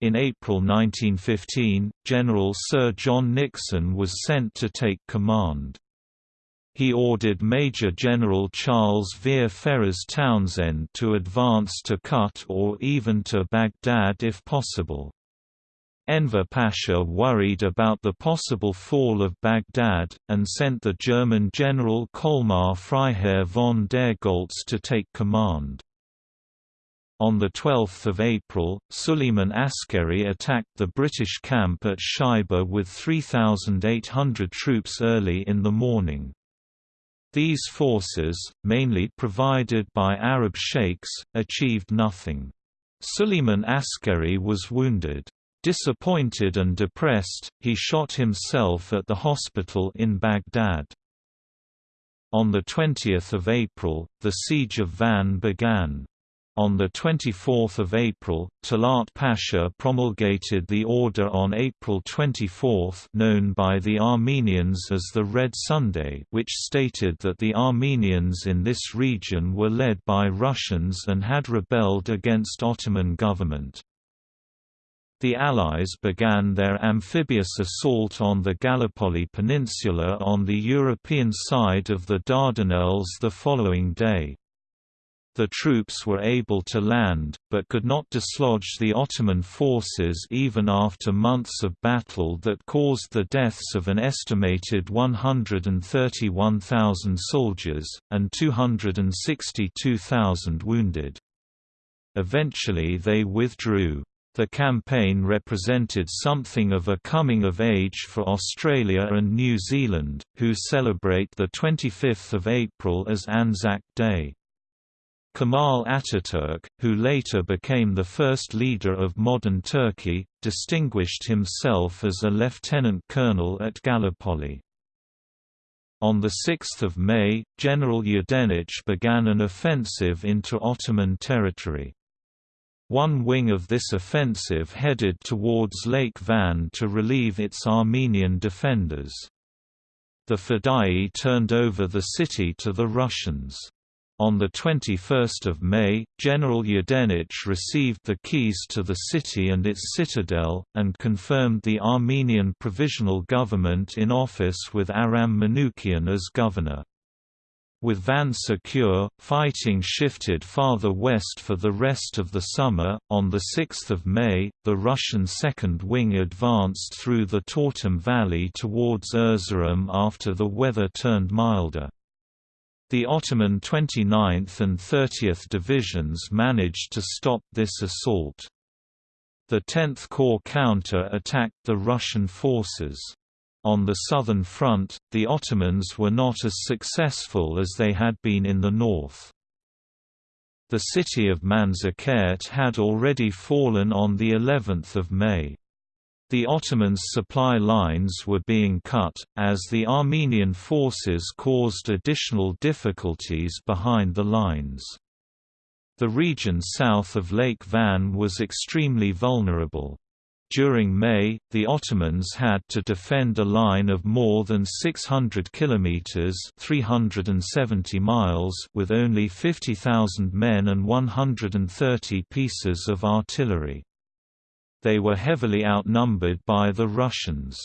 In April 1915, General Sir John Nixon was sent to take command. He ordered Major General Charles Vere Ferrers Townshend to advance to Kut or even to Baghdad if possible. Enver Pasha worried about the possible fall of Baghdad, and sent the German general Colmar Freiherr von der Goltz to take command. On 12 April, Suleiman Askeri attacked the British camp at Shaiba with 3,800 troops early in the morning. These forces, mainly provided by Arab sheikhs, achieved nothing. Suleiman Askeri was wounded. Disappointed and depressed, he shot himself at the hospital in Baghdad. On 20 April, the siege of Van began. On 24 April, Talat Pasha promulgated the order on April 24 known by the Armenians as the Red Sunday which stated that the Armenians in this region were led by Russians and had rebelled against Ottoman government. The Allies began their amphibious assault on the Gallipoli Peninsula on the European side of the Dardanelles the following day. The troops were able to land, but could not dislodge the Ottoman forces even after months of battle that caused the deaths of an estimated 131,000 soldiers, and 262,000 wounded. Eventually they withdrew. The campaign represented something of a coming of age for Australia and New Zealand, who celebrate 25 April as Anzac Day. Kemal Ataturk, who later became the first leader of modern Turkey, distinguished himself as a lieutenant colonel at Gallipoli. On 6 May, General Yudenich began an offensive into Ottoman territory. One wing of this offensive headed towards Lake Van to relieve its Armenian defenders. The Fedai turned over the city to the Russians. On 21 May, General Yudenich received the keys to the city and its citadel, and confirmed the Armenian Provisional Government in office with Aram Manoukian as governor. With Van secure, fighting shifted farther west for the rest of the summer. On 6 May, the Russian Second Wing advanced through the Tortum Valley towards Erzurum after the weather turned milder. The Ottoman 29th and 30th Divisions managed to stop this assault. The 10th Corps counter-attacked the Russian forces. On the southern front, the Ottomans were not as successful as they had been in the north. The city of Manzikert had already fallen on the 11th of May. The Ottomans' supply lines were being cut, as the Armenian forces caused additional difficulties behind the lines. The region south of Lake Van was extremely vulnerable. During May, the Ottomans had to defend a line of more than 600 kilometers (370 miles) with only 50,000 men and 130 pieces of artillery. They were heavily outnumbered by the Russians.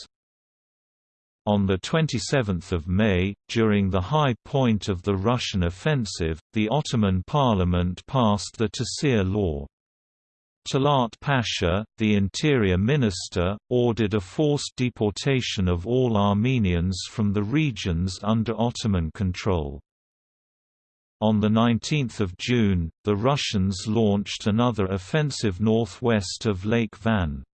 On 27 May, during the high point of the Russian offensive, the Ottoman parliament passed the Tehcir law. Talat Pasha, the interior minister, ordered a forced deportation of all Armenians from the regions under Ottoman control. On 19 June, the Russians launched another offensive northwest of Lake Van.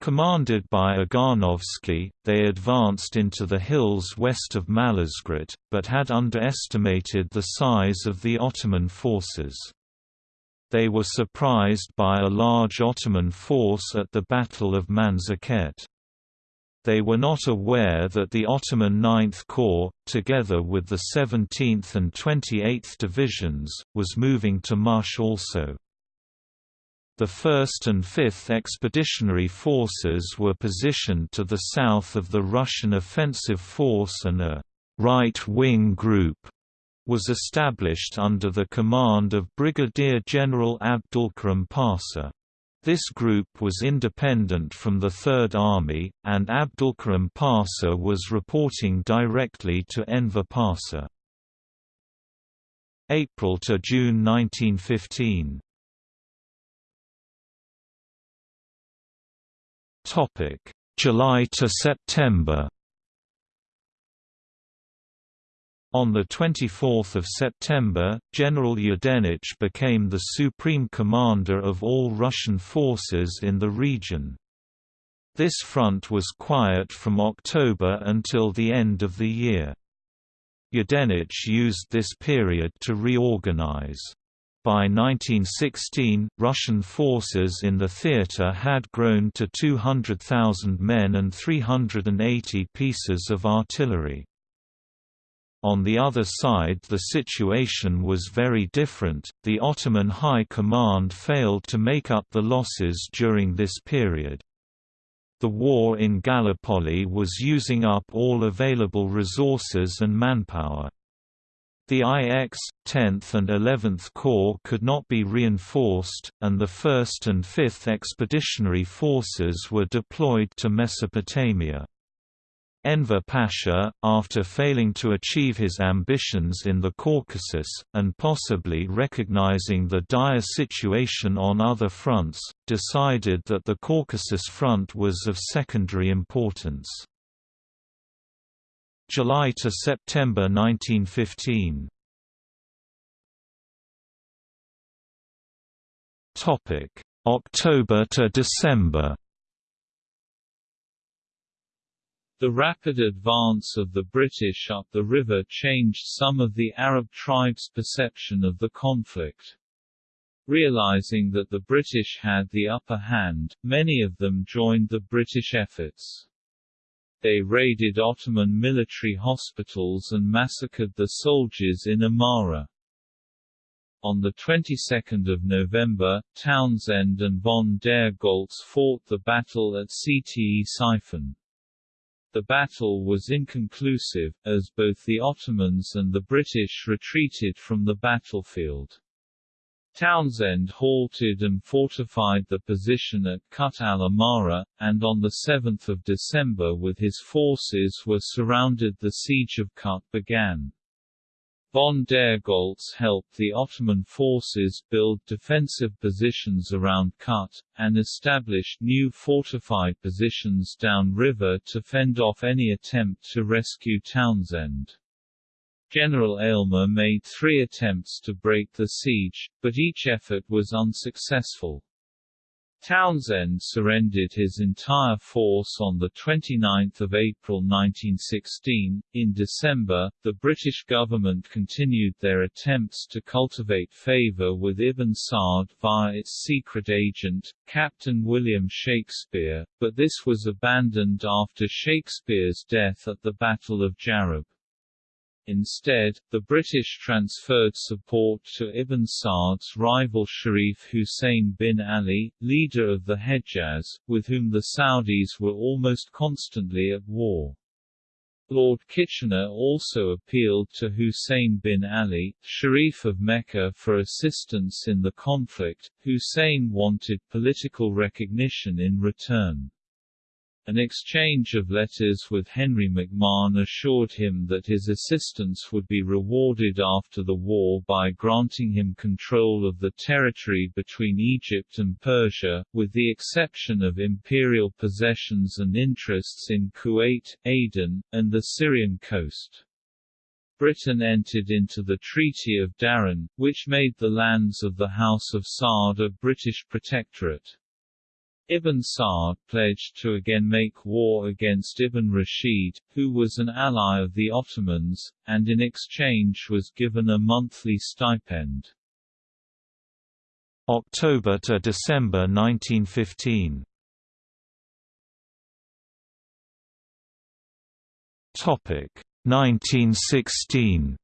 Commanded by Oganovsky, they advanced into the hills west of Malazgirt, but had underestimated the size of the Ottoman forces. They were surprised by a large Ottoman force at the Battle of Manzikert. They were not aware that the Ottoman Ninth Corps, together with the 17th and 28th Divisions, was moving to Mush also. The 1st and 5th Expeditionary Forces were positioned to the south of the Russian offensive force and a right-wing group was established under the command of Brigadier General Abdulkarim Pasha. This group was independent from the Third Army, and Abdulkarim Pasha was reporting directly to Enver Pasha. April to June 1915 Topic: July to September On 24 September, General Yudenich became the supreme commander of all Russian forces in the region. This front was quiet from October until the end of the year. Yudenich used this period to reorganize. By 1916, Russian forces in the theater had grown to 200,000 men and 380 pieces of artillery. On the other side the situation was very different, the Ottoman High Command failed to make up the losses during this period. The war in Gallipoli was using up all available resources and manpower. The IX, 10th and 11th Corps could not be reinforced, and the 1st and 5th Expeditionary Forces were deployed to Mesopotamia. Enver Pasha, after failing to achieve his ambitions in the Caucasus, and possibly recognizing the dire situation on other fronts, decided that the Caucasus front was of secondary importance. July to September 1915 October to December The rapid advance of the British up the river changed some of the Arab tribes' perception of the conflict. Realizing that the British had the upper hand, many of them joined the British efforts. They raided Ottoman military hospitals and massacred the soldiers in Amara. On the 22nd of November, Townshend and von der Goltz fought the battle at Ctesiphon. The battle was inconclusive, as both the Ottomans and the British retreated from the battlefield. Townshend halted and fortified the position at Kut al-Amara, and on 7 December with his forces were surrounded the siege of Kut began. Von der Goltz helped the Ottoman forces build defensive positions around Kut, and established new fortified positions downriver to fend off any attempt to rescue Townshend. General Aylmer made three attempts to break the siege, but each effort was unsuccessful. Townshend surrendered his entire force on 29 April 1916. In December, the British government continued their attempts to cultivate favour with Ibn Saud via its secret agent, Captain William Shakespeare, but this was abandoned after Shakespeare's death at the Battle of Jarab. Instead, the British transferred support to Ibn Saud's rival Sharif Hussein bin Ali, leader of the Hejaz, with whom the Saudis were almost constantly at war. Lord Kitchener also appealed to Hussein bin Ali, Sharif of Mecca for assistance in the conflict. Hussein wanted political recognition in return. An exchange of letters with Henry McMahon assured him that his assistance would be rewarded after the war by granting him control of the territory between Egypt and Persia, with the exception of imperial possessions and interests in Kuwait, Aden, and the Syrian coast. Britain entered into the Treaty of Darin, which made the lands of the House of Saud a British protectorate. Ibn Saud pledged to again make war against Ibn Rashid, who was an ally of the Ottomans, and in exchange was given a monthly stipend. October to December 1915 Topic 1916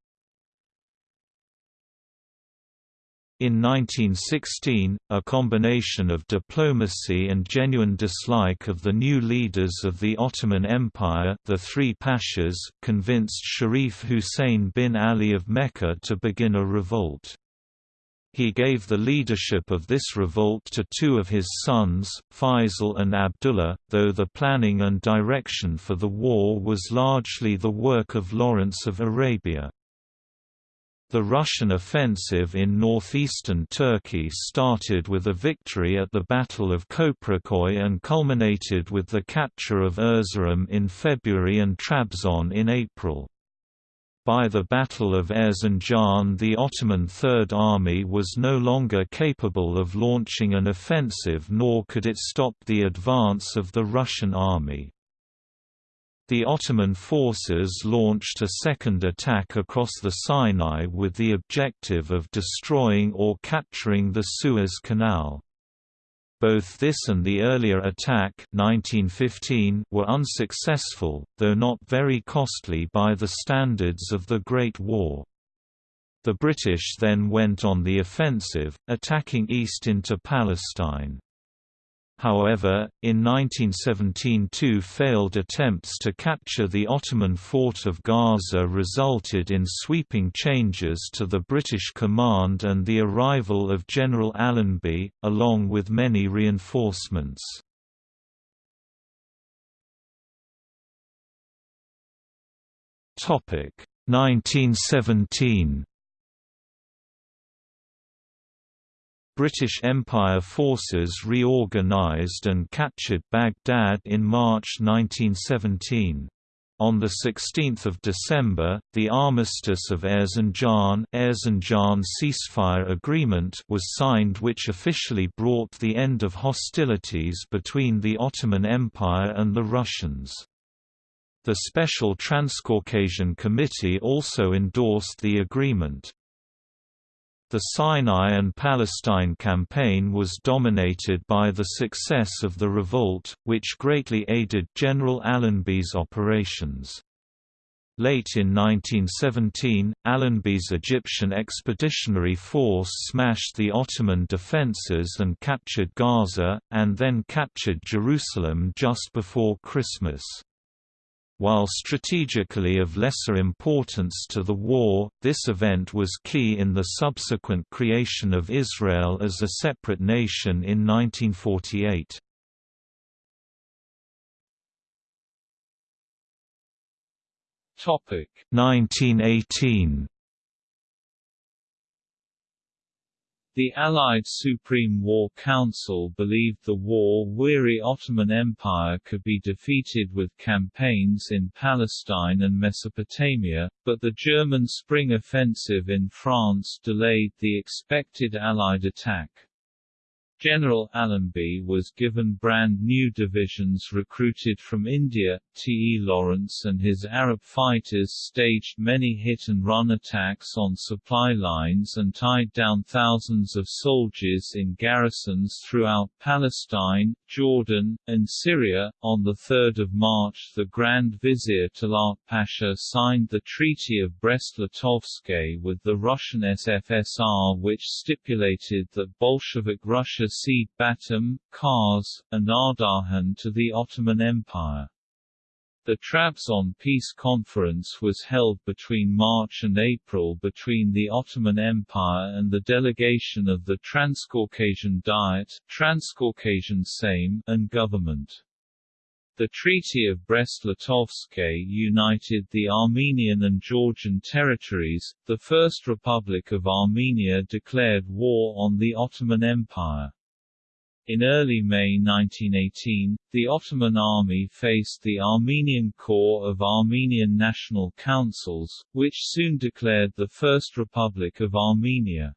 In 1916, a combination of diplomacy and genuine dislike of the new leaders of the Ottoman Empire the three pashas convinced Sharif Hussein bin Ali of Mecca to begin a revolt. He gave the leadership of this revolt to two of his sons, Faisal and Abdullah, though the planning and direction for the war was largely the work of Lawrence of Arabia. The Russian offensive in northeastern Turkey started with a victory at the Battle of Köprüköy and culminated with the capture of Erzurum in February and Trabzon in April. By the Battle of Erzincan the Ottoman Third Army was no longer capable of launching an offensive nor could it stop the advance of the Russian army. The Ottoman forces launched a second attack across the Sinai with the objective of destroying or capturing the Suez Canal. Both this and the earlier attack 1915 were unsuccessful, though not very costly by the standards of the Great War. The British then went on the offensive, attacking east into Palestine. However, in 1917 two failed attempts to capture the Ottoman fort of Gaza resulted in sweeping changes to the British command and the arrival of General Allenby, along with many reinforcements. Topic 1917 British Empire forces reorganized and captured Baghdad in March 1917. On 16 December, the Armistice of Erzincan, Erzincan ceasefire agreement was signed which officially brought the end of hostilities between the Ottoman Empire and the Russians. The Special Transcaucasian Committee also endorsed the agreement. The Sinai and Palestine campaign was dominated by the success of the revolt, which greatly aided General Allenby's operations. Late in 1917, Allenby's Egyptian expeditionary force smashed the Ottoman defences and captured Gaza, and then captured Jerusalem just before Christmas. While strategically of lesser importance to the war, this event was key in the subsequent creation of Israel as a separate nation in 1948. Topic 1918 The Allied Supreme War Council believed the war-weary Ottoman Empire could be defeated with campaigns in Palestine and Mesopotamia, but the German spring offensive in France delayed the expected Allied attack. General Allenby was given brand new divisions recruited from India. T. E. Lawrence and his Arab fighters staged many hit-and-run attacks on supply lines and tied down thousands of soldiers in garrisons throughout Palestine, Jordan, and Syria. On 3 March the Grand Vizier Talat Pasha signed the Treaty of Brest-Litovsk with the Russian SFSR which stipulated that Bolshevik Russia cede Batum, Kars, and Ardahan to the Ottoman Empire. The Trabzon Peace Conference was held between March and April between the Ottoman Empire and the delegation of the Transcaucasian Diet, Transcaucasian Sejm, and government. The Treaty of Brest-Litovsk united the Armenian and Georgian territories. The First Republic of Armenia declared war on the Ottoman Empire. In early May 1918, the Ottoman army faced the Armenian Corps of Armenian National Councils, which soon declared the First Republic of Armenia.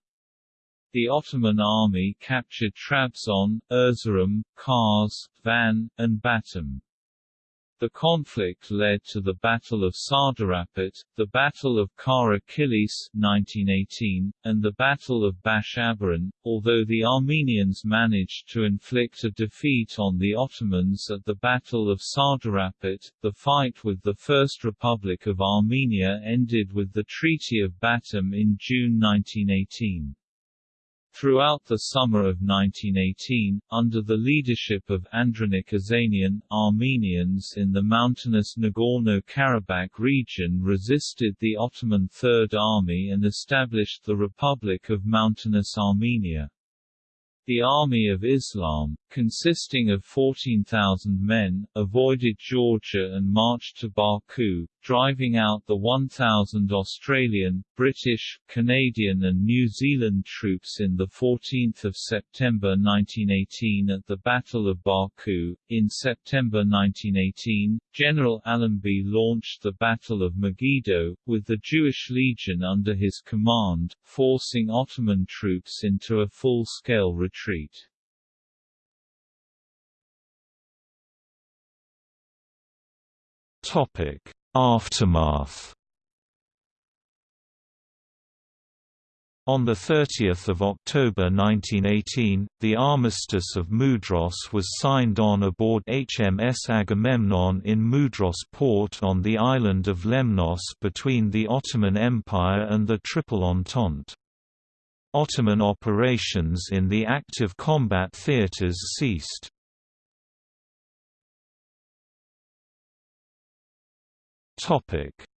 The Ottoman army captured Trabzon, Erzurum, Kars, Van, and Batum. The conflict led to the Battle of Sardarabad, the Battle of Kilis 1918, and the Battle of Bash Abaran, although the Armenians managed to inflict a defeat on the Ottomans at the Battle of Sardarabad. The fight with the First Republic of Armenia ended with the Treaty of Batum in June 1918. Throughout the summer of 1918, under the leadership of Andranik Ozanian, Armenians in the mountainous Nagorno-Karabakh region resisted the Ottoman Third Army and established the Republic of Mountainous Armenia. The Army of Islam, consisting of 14,000 men, avoided Georgia and marched to Baku, driving out the 1,000 Australian, British, Canadian and New Zealand troops in 14 September 1918 at the Battle of Baku. In September 1918, General Allenby launched the Battle of Megiddo, with the Jewish Legion under his command, forcing Ottoman troops into a full-scale retreat. Topic. Aftermath. On 30 October 1918, the Armistice of Mudros was signed on aboard HMS Agamemnon in Mudros port on the island of Lemnos between the Ottoman Empire and the Triple Entente. Ottoman operations in the active combat theatres ceased.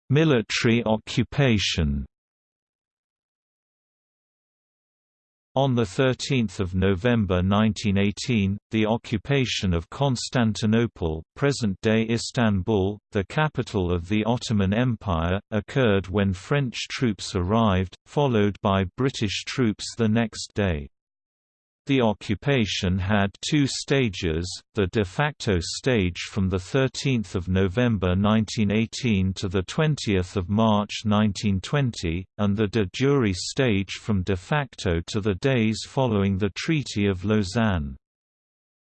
Military occupation. On 13 November 1918, the occupation of Constantinople present-day Istanbul, the capital of the Ottoman Empire, occurred when French troops arrived, followed by British troops the next day. The occupation had two stages, the de facto stage from 13 November 1918 to 20 March 1920, and the de jure stage from de facto to the days following the Treaty of Lausanne.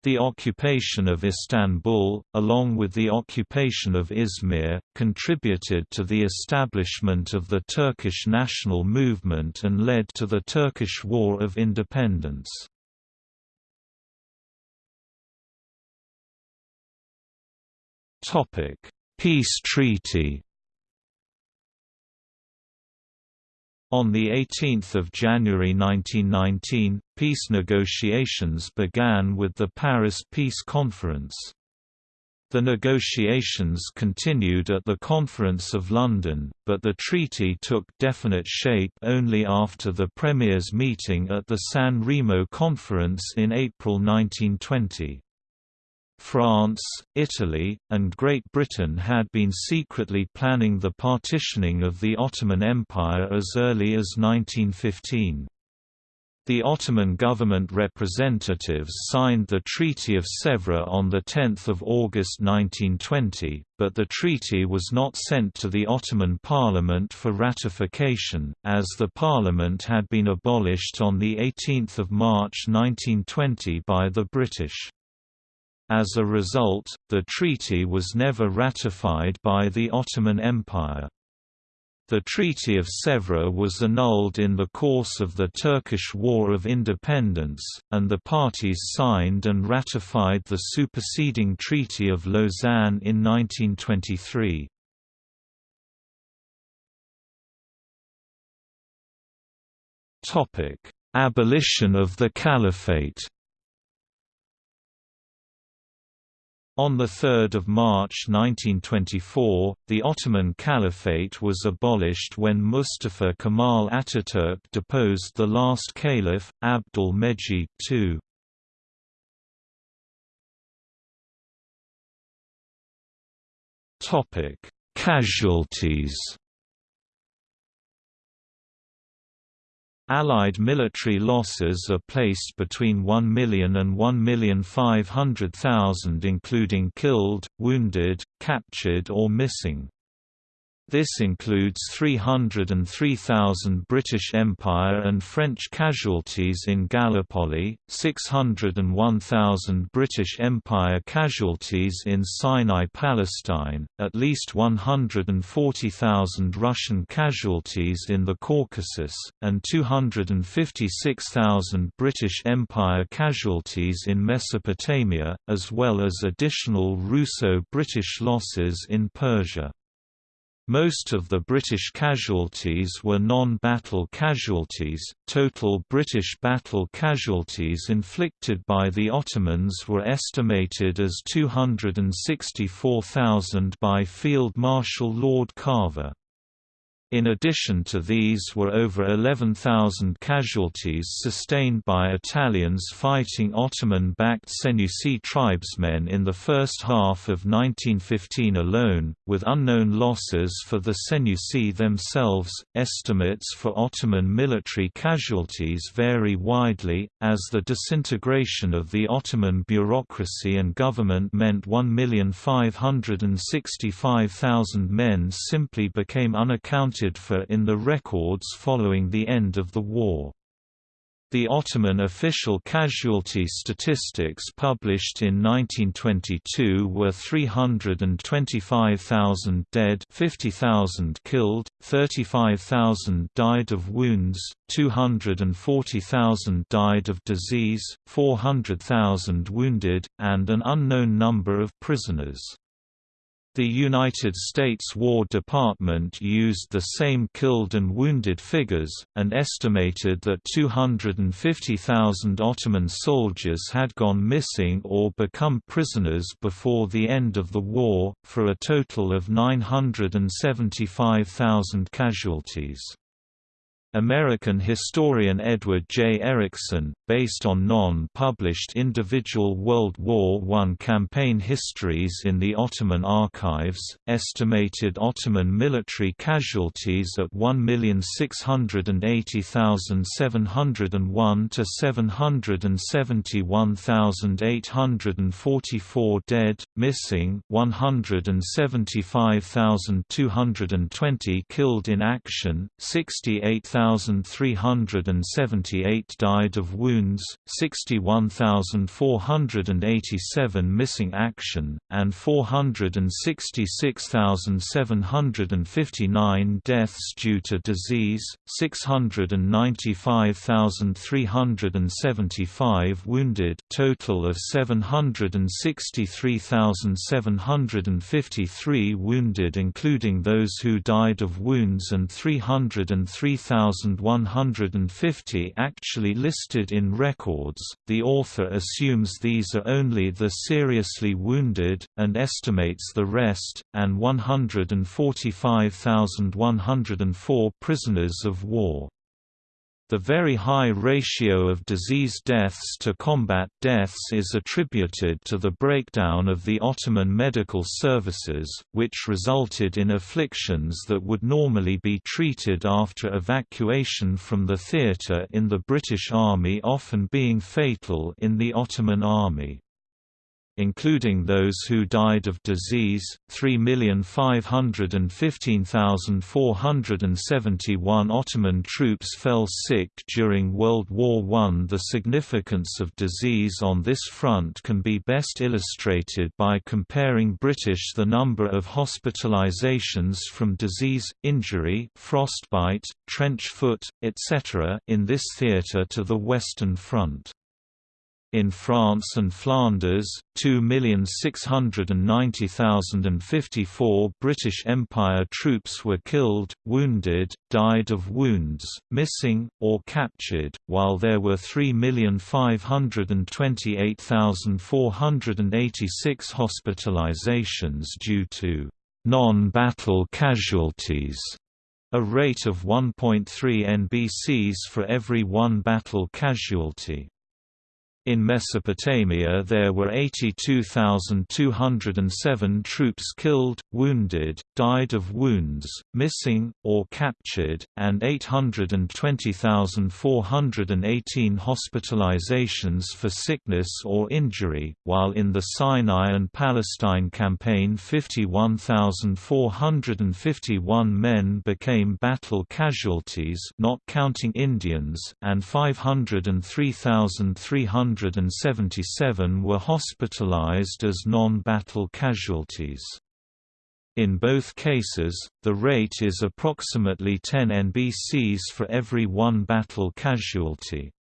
The occupation of Istanbul, along with the occupation of Izmir, contributed to the establishment of the Turkish national movement and led to the Turkish War of Independence. Topic: Peace Treaty. On 18 January 1919, peace negotiations began with the Paris Peace Conference. The negotiations continued at the Conference of London, but the treaty took definite shape only after the Premiers' meeting at the San Remo Conference in April 1920. France, Italy, and Great Britain had been secretly planning the partitioning of the Ottoman Empire as early as 1915. The Ottoman government representatives signed the Treaty of Sèvres on 10 August 1920, but the treaty was not sent to the Ottoman Parliament for ratification, as the parliament had been abolished on 18 March 1920 by the British. As a result, the treaty was never ratified by the Ottoman Empire. The Treaty of Sèvres was annulled in the course of the Turkish War of Independence, and the parties signed and ratified the superseding Treaty of Lausanne in 1923. Abolition of the Caliphate On 3 March 1924, the Ottoman Caliphate was abolished when Mustafa Kemal Ataturk deposed the last caliph, Abdul Mejid II. Casualties Allied military losses are placed between 1 million and 1,500,000 including killed, wounded, captured or missing. This includes 303,000 British Empire and French casualties in Gallipoli, 601,000 British Empire casualties in Sinai Palestine, at least 140,000 Russian casualties in the Caucasus, and 256,000 British Empire casualties in Mesopotamia, as well as additional Russo-British losses in Persia. Most of the British casualties were non-battle casualties. Total British battle casualties inflicted by the Ottomans were estimated as 264,000 by Field Marshal Lord Carver. In addition to these were over 11,000 casualties sustained by Italians fighting Ottoman-backed Senussi tribesmen in the first half of 1915 alone, with unknown losses for the Senussi themselves. Estimates for Ottoman military casualties vary widely, as the disintegration of the Ottoman bureaucracy and government meant 1,565,000 men simply became unaccounted accounted for in the records following the end of the war. The Ottoman official casualty statistics published in 1922 were 325,000 dead 50,000 killed, 35,000 died of wounds, 240,000 died of disease, 400,000 wounded, and an unknown number of prisoners. The United States War Department used the same killed and wounded figures, and estimated that 250,000 Ottoman soldiers had gone missing or become prisoners before the end of the war, for a total of 975,000 casualties. American historian Edward J. Erickson, based on non-published individual World War I campaign histories in the Ottoman archives, estimated Ottoman military casualties at 1,680,701 to 771,844 dead, missing 175,220 killed in action, 68,000 1,378 died of wounds, 61,487 missing action, and 466,759 deaths due to disease, 695,375 wounded total of 763,753 wounded including those who died of wounds and 303,000 1,150 actually listed in records. The author assumes these are only the seriously wounded, and estimates the rest, and 145,104 prisoners of war. The very high ratio of disease deaths to combat deaths is attributed to the breakdown of the Ottoman medical services, which resulted in afflictions that would normally be treated after evacuation from the theatre in the British Army often being fatal in the Ottoman Army including those who died of disease, 3,515,471 Ottoman troops fell sick during World War I. The significance of disease on this front can be best illustrated by comparing British the number of hospitalizations from disease, injury frostbite, trench foot, etc. in this theatre to the Western Front. In France and Flanders, 2,690,054 British Empire troops were killed, wounded, died of wounds, missing, or captured, while there were 3,528,486 hospitalizations due to non-battle casualties, a rate of 1.3 NBCs for every one battle casualty. In Mesopotamia there were 82,207 troops killed, wounded, died of wounds, missing, or captured, and 820,418 hospitalizations for sickness or injury, while in the Sinai and Palestine campaign 51,451 men became battle casualties not counting Indians and 503,300 177 were hospitalized as non-battle casualties. In both cases, the rate is approximately 10 NBCs for every one battle casualty.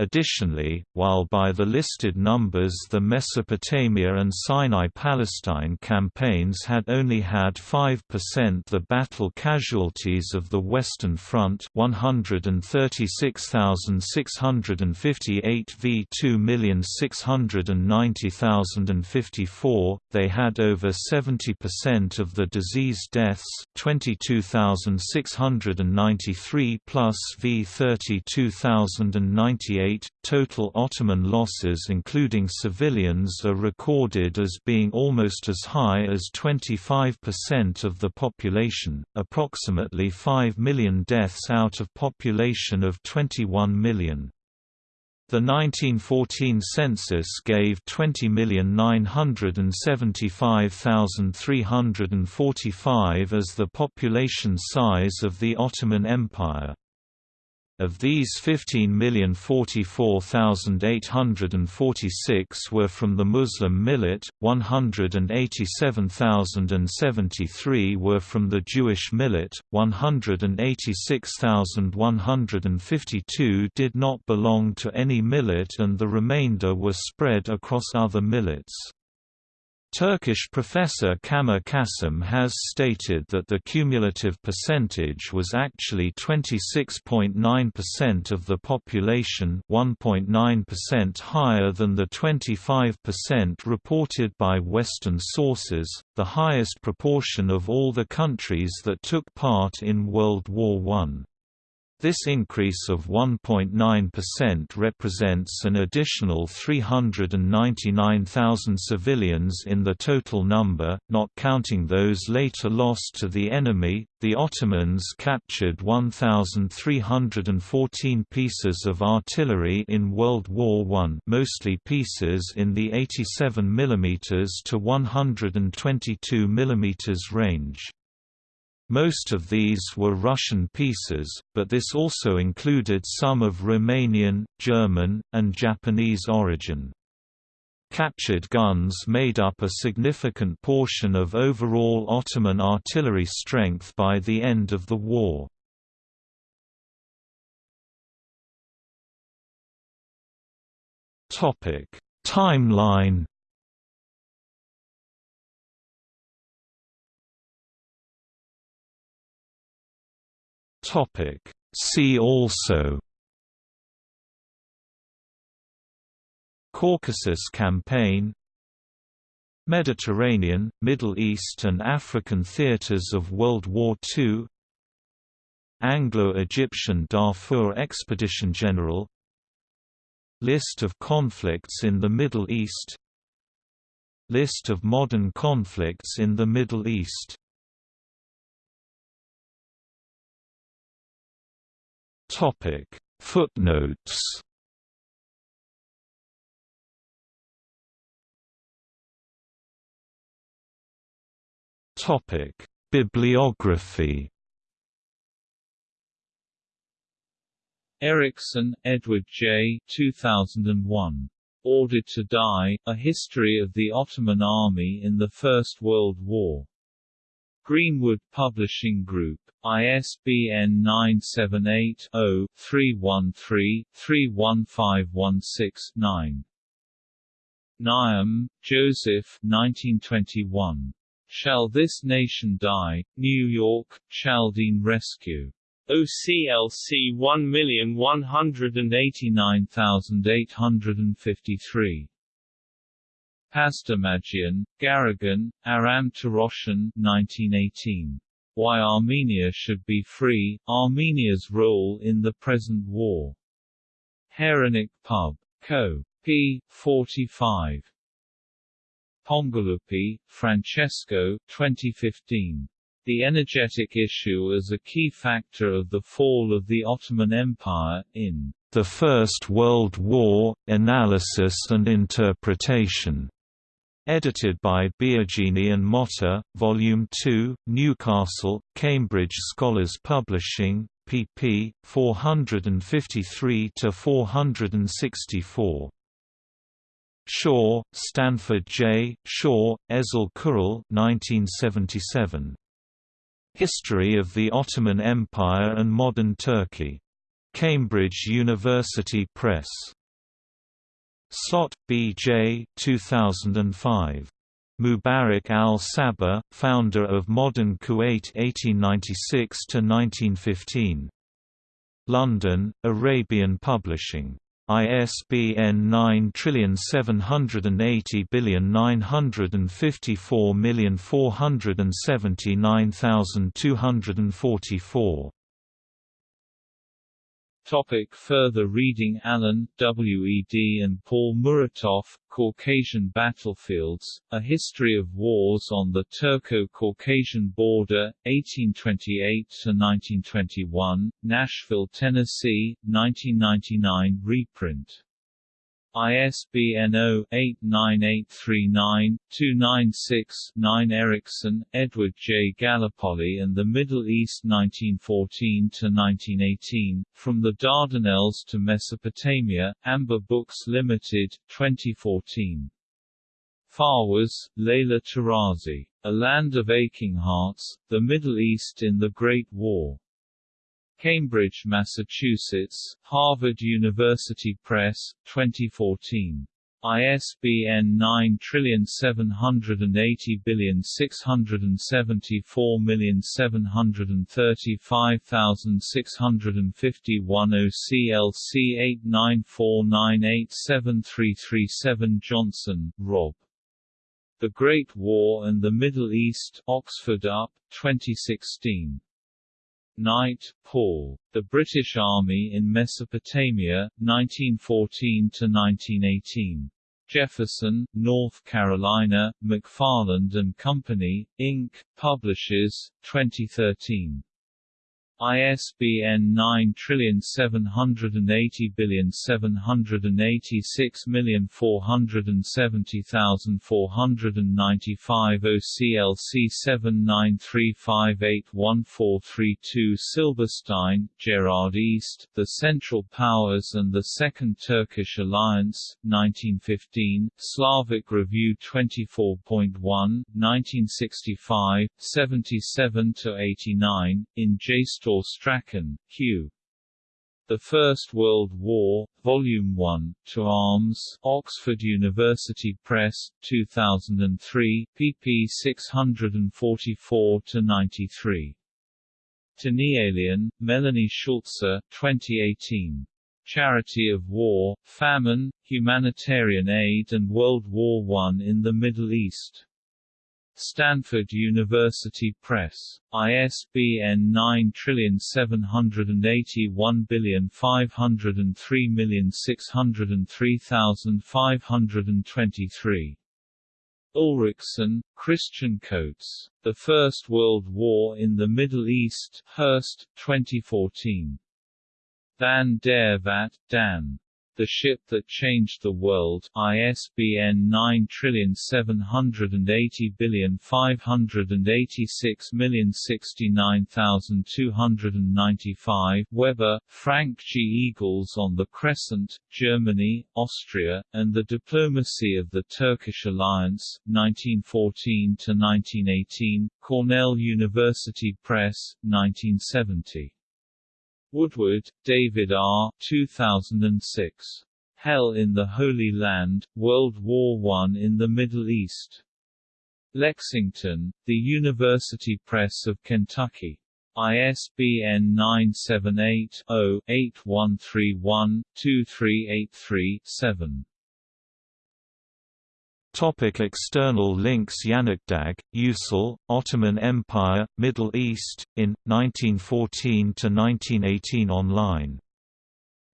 Additionally, while by the listed numbers the Mesopotamia and Sinai-Palestine campaigns had only had 5% the battle casualties of the Western Front 136,658 v 2,690,054, they had over 70% of the disease deaths 22,693 plus v 32,098 total Ottoman losses including civilians are recorded as being almost as high as 25% of the population, approximately 5 million deaths out of population of 21 million. The 1914 census gave 20,975,345 as the population size of the Ottoman Empire. Of these 15,044,846 were from the Muslim millet, 187,073 were from the Jewish millet, 186,152 did not belong to any millet and the remainder were spread across other millets. Turkish professor Kamer Kasım has stated that the cumulative percentage was actually 26.9% of the population 1.9% higher than the 25% reported by Western sources, the highest proportion of all the countries that took part in World War I. This increase of 1.9% represents an additional 399,000 civilians in the total number, not counting those later lost to the enemy. The Ottomans captured 1,314 pieces of artillery in World War I, mostly pieces in the 87 mm to 122 mm range. Most of these were Russian pieces, but this also included some of Romanian, German, and Japanese origin. Captured guns made up a significant portion of overall Ottoman artillery strength by the end of the war. Timeline Topic. See also Caucasus Campaign Mediterranean, Middle East and African theaters of World War II Anglo-Egyptian Darfur Expedition General List of conflicts in the Middle East List of modern conflicts in the Middle East Topic Footnotes Topic Bibliography Erickson, Edward J. 2001. Ordered to Die, A History of the Ottoman Army in the First World War. Greenwood Publishing Group. ISBN 978-0-313-31516-9. Naayem, Joseph 1921. Shall This Nation Die? New York, Chaldean Rescue. OCLC 1189853. Pasdermadjian, Garegin, Aram Torossian 1918. Why Armenia Should Be Free, Armenia's Role in the Present War. Hairenik Pub. Co. p. 45. Pongiluppi, Francesco 2015. The energetic issue as a key factor of the fall of the Ottoman Empire, in The First World War, Analysis and Interpretation. Edited by Biagini and Motta, Volume 2, Newcastle, Cambridge Scholars Publishing, pp. 453–464. Shaw, Stanford J., Shaw, Ezel Kural 1977. History of the Ottoman Empire and Modern Turkey. Cambridge University Press. Slot, B. J. 2005. Mubarak al-Sabah, founder of modern Kuwait 1896–1915. London, Arabian Publishing. ISBN 97809547244. Topic further reading Allen, W. E. D. and Paul Muratov, Caucasian Battlefields, A History of Wars on the Turco-Caucasian Border, 1828–1921, Nashville, Tennessee, 1999 reprint. ISBN 0-89839-296-9 Erickson, Edward J. Gallipoli and the Middle East 1914–1918, From the Dardanelles to Mesopotamia, Amber Books Limited, 2014. Fawaz, Leila Tarazi. A Land of Aching Hearts, The Middle East in the Great War. Cambridge, Massachusetts, Harvard University Press, 2014. ISBN 9780634735651 OCLC 8949873337 Johnson, Rob. The Great War and the Middle East Oxford UP, 2016. Knight, Paul. The British Army in Mesopotamia, 1914–1918. Jefferson, North Carolina, McFarland and Company, Inc., Publishers, 2013. ISBN 9780786470495 OCLC 7935814332 Silberstein, Gerard East, The Central Powers and the Second Turkish Alliance, 1915, Slavic Review 24.1, 1965, 77–89, in JSTOR Strachan, Q. The First World War, Volume 1, To Arms, Oxford University Press, 2003, pp 644–93. Tanielian, Melanie Schulze, 2018. Charity of War, Famine, Humanitarian Aid and World War I in the Middle East. Stanford University Press. ISBN 9781503603523. Ulrichsen, Kristian Coates. The First World War in the Middle East, Hurst, 2014. Van der Vat, Dan. The Ship That Changed the World, ISBN 9780586069295 Weber, Frank G. Eagles on the Crescent, Germany, Austria, and the Diplomacy of the Turkish Alliance, 1914–1918, Cornell University Press, 1970. Woodward, David R. 2006. Hell in the Holy Land, World War I in the Middle East. Lexington, The University Press of Kentucky. ISBN 978-0-8131-2383-7. Topic external links Yanıkdag, Usul, Ottoman Empire, Middle East, in, 1914–1918 online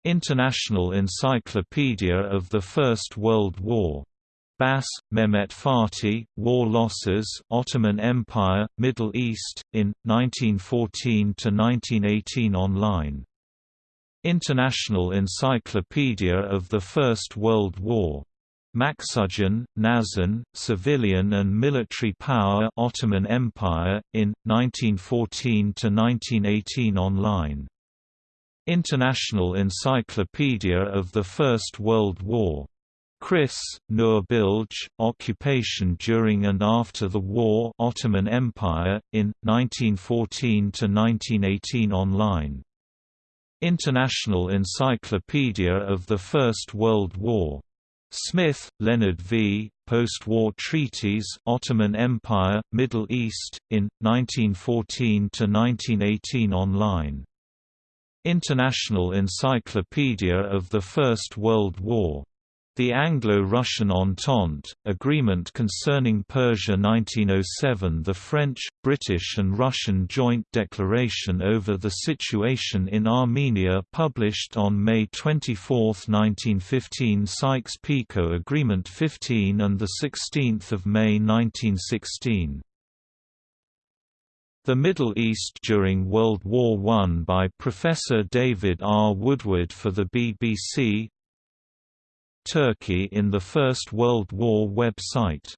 International Encyclopedia of the First World War. Bass, Mehmet Fatih, War Losses Ottoman Empire, Middle East, in, 1914–1918 online. International Encyclopedia of the First World War. Maksudyan, Nazan, Civilian and Military Power Ottoman Empire, in, 1914–1918 online. International Encyclopedia of the First World War. Kris, Nurbilge, Occupation during and after the war Ottoman Empire, in, 1914–1918 online. International Encyclopedia of the First World War. Smith, Leonard V., Post-War Treaties Ottoman Empire, Middle East, in, 1914–1918 online. International Encyclopedia of the First World War. The Anglo-Russian Entente, Agreement Concerning Persia 1907 The French, British and Russian Joint Declaration over the Situation in Armenia published on May 24, 1915 Sykes-Picot Agreement 15 and 16 May 1916 the Middle East during World War I by Professor David R. Woodward for the BBC Turkey in the First World War website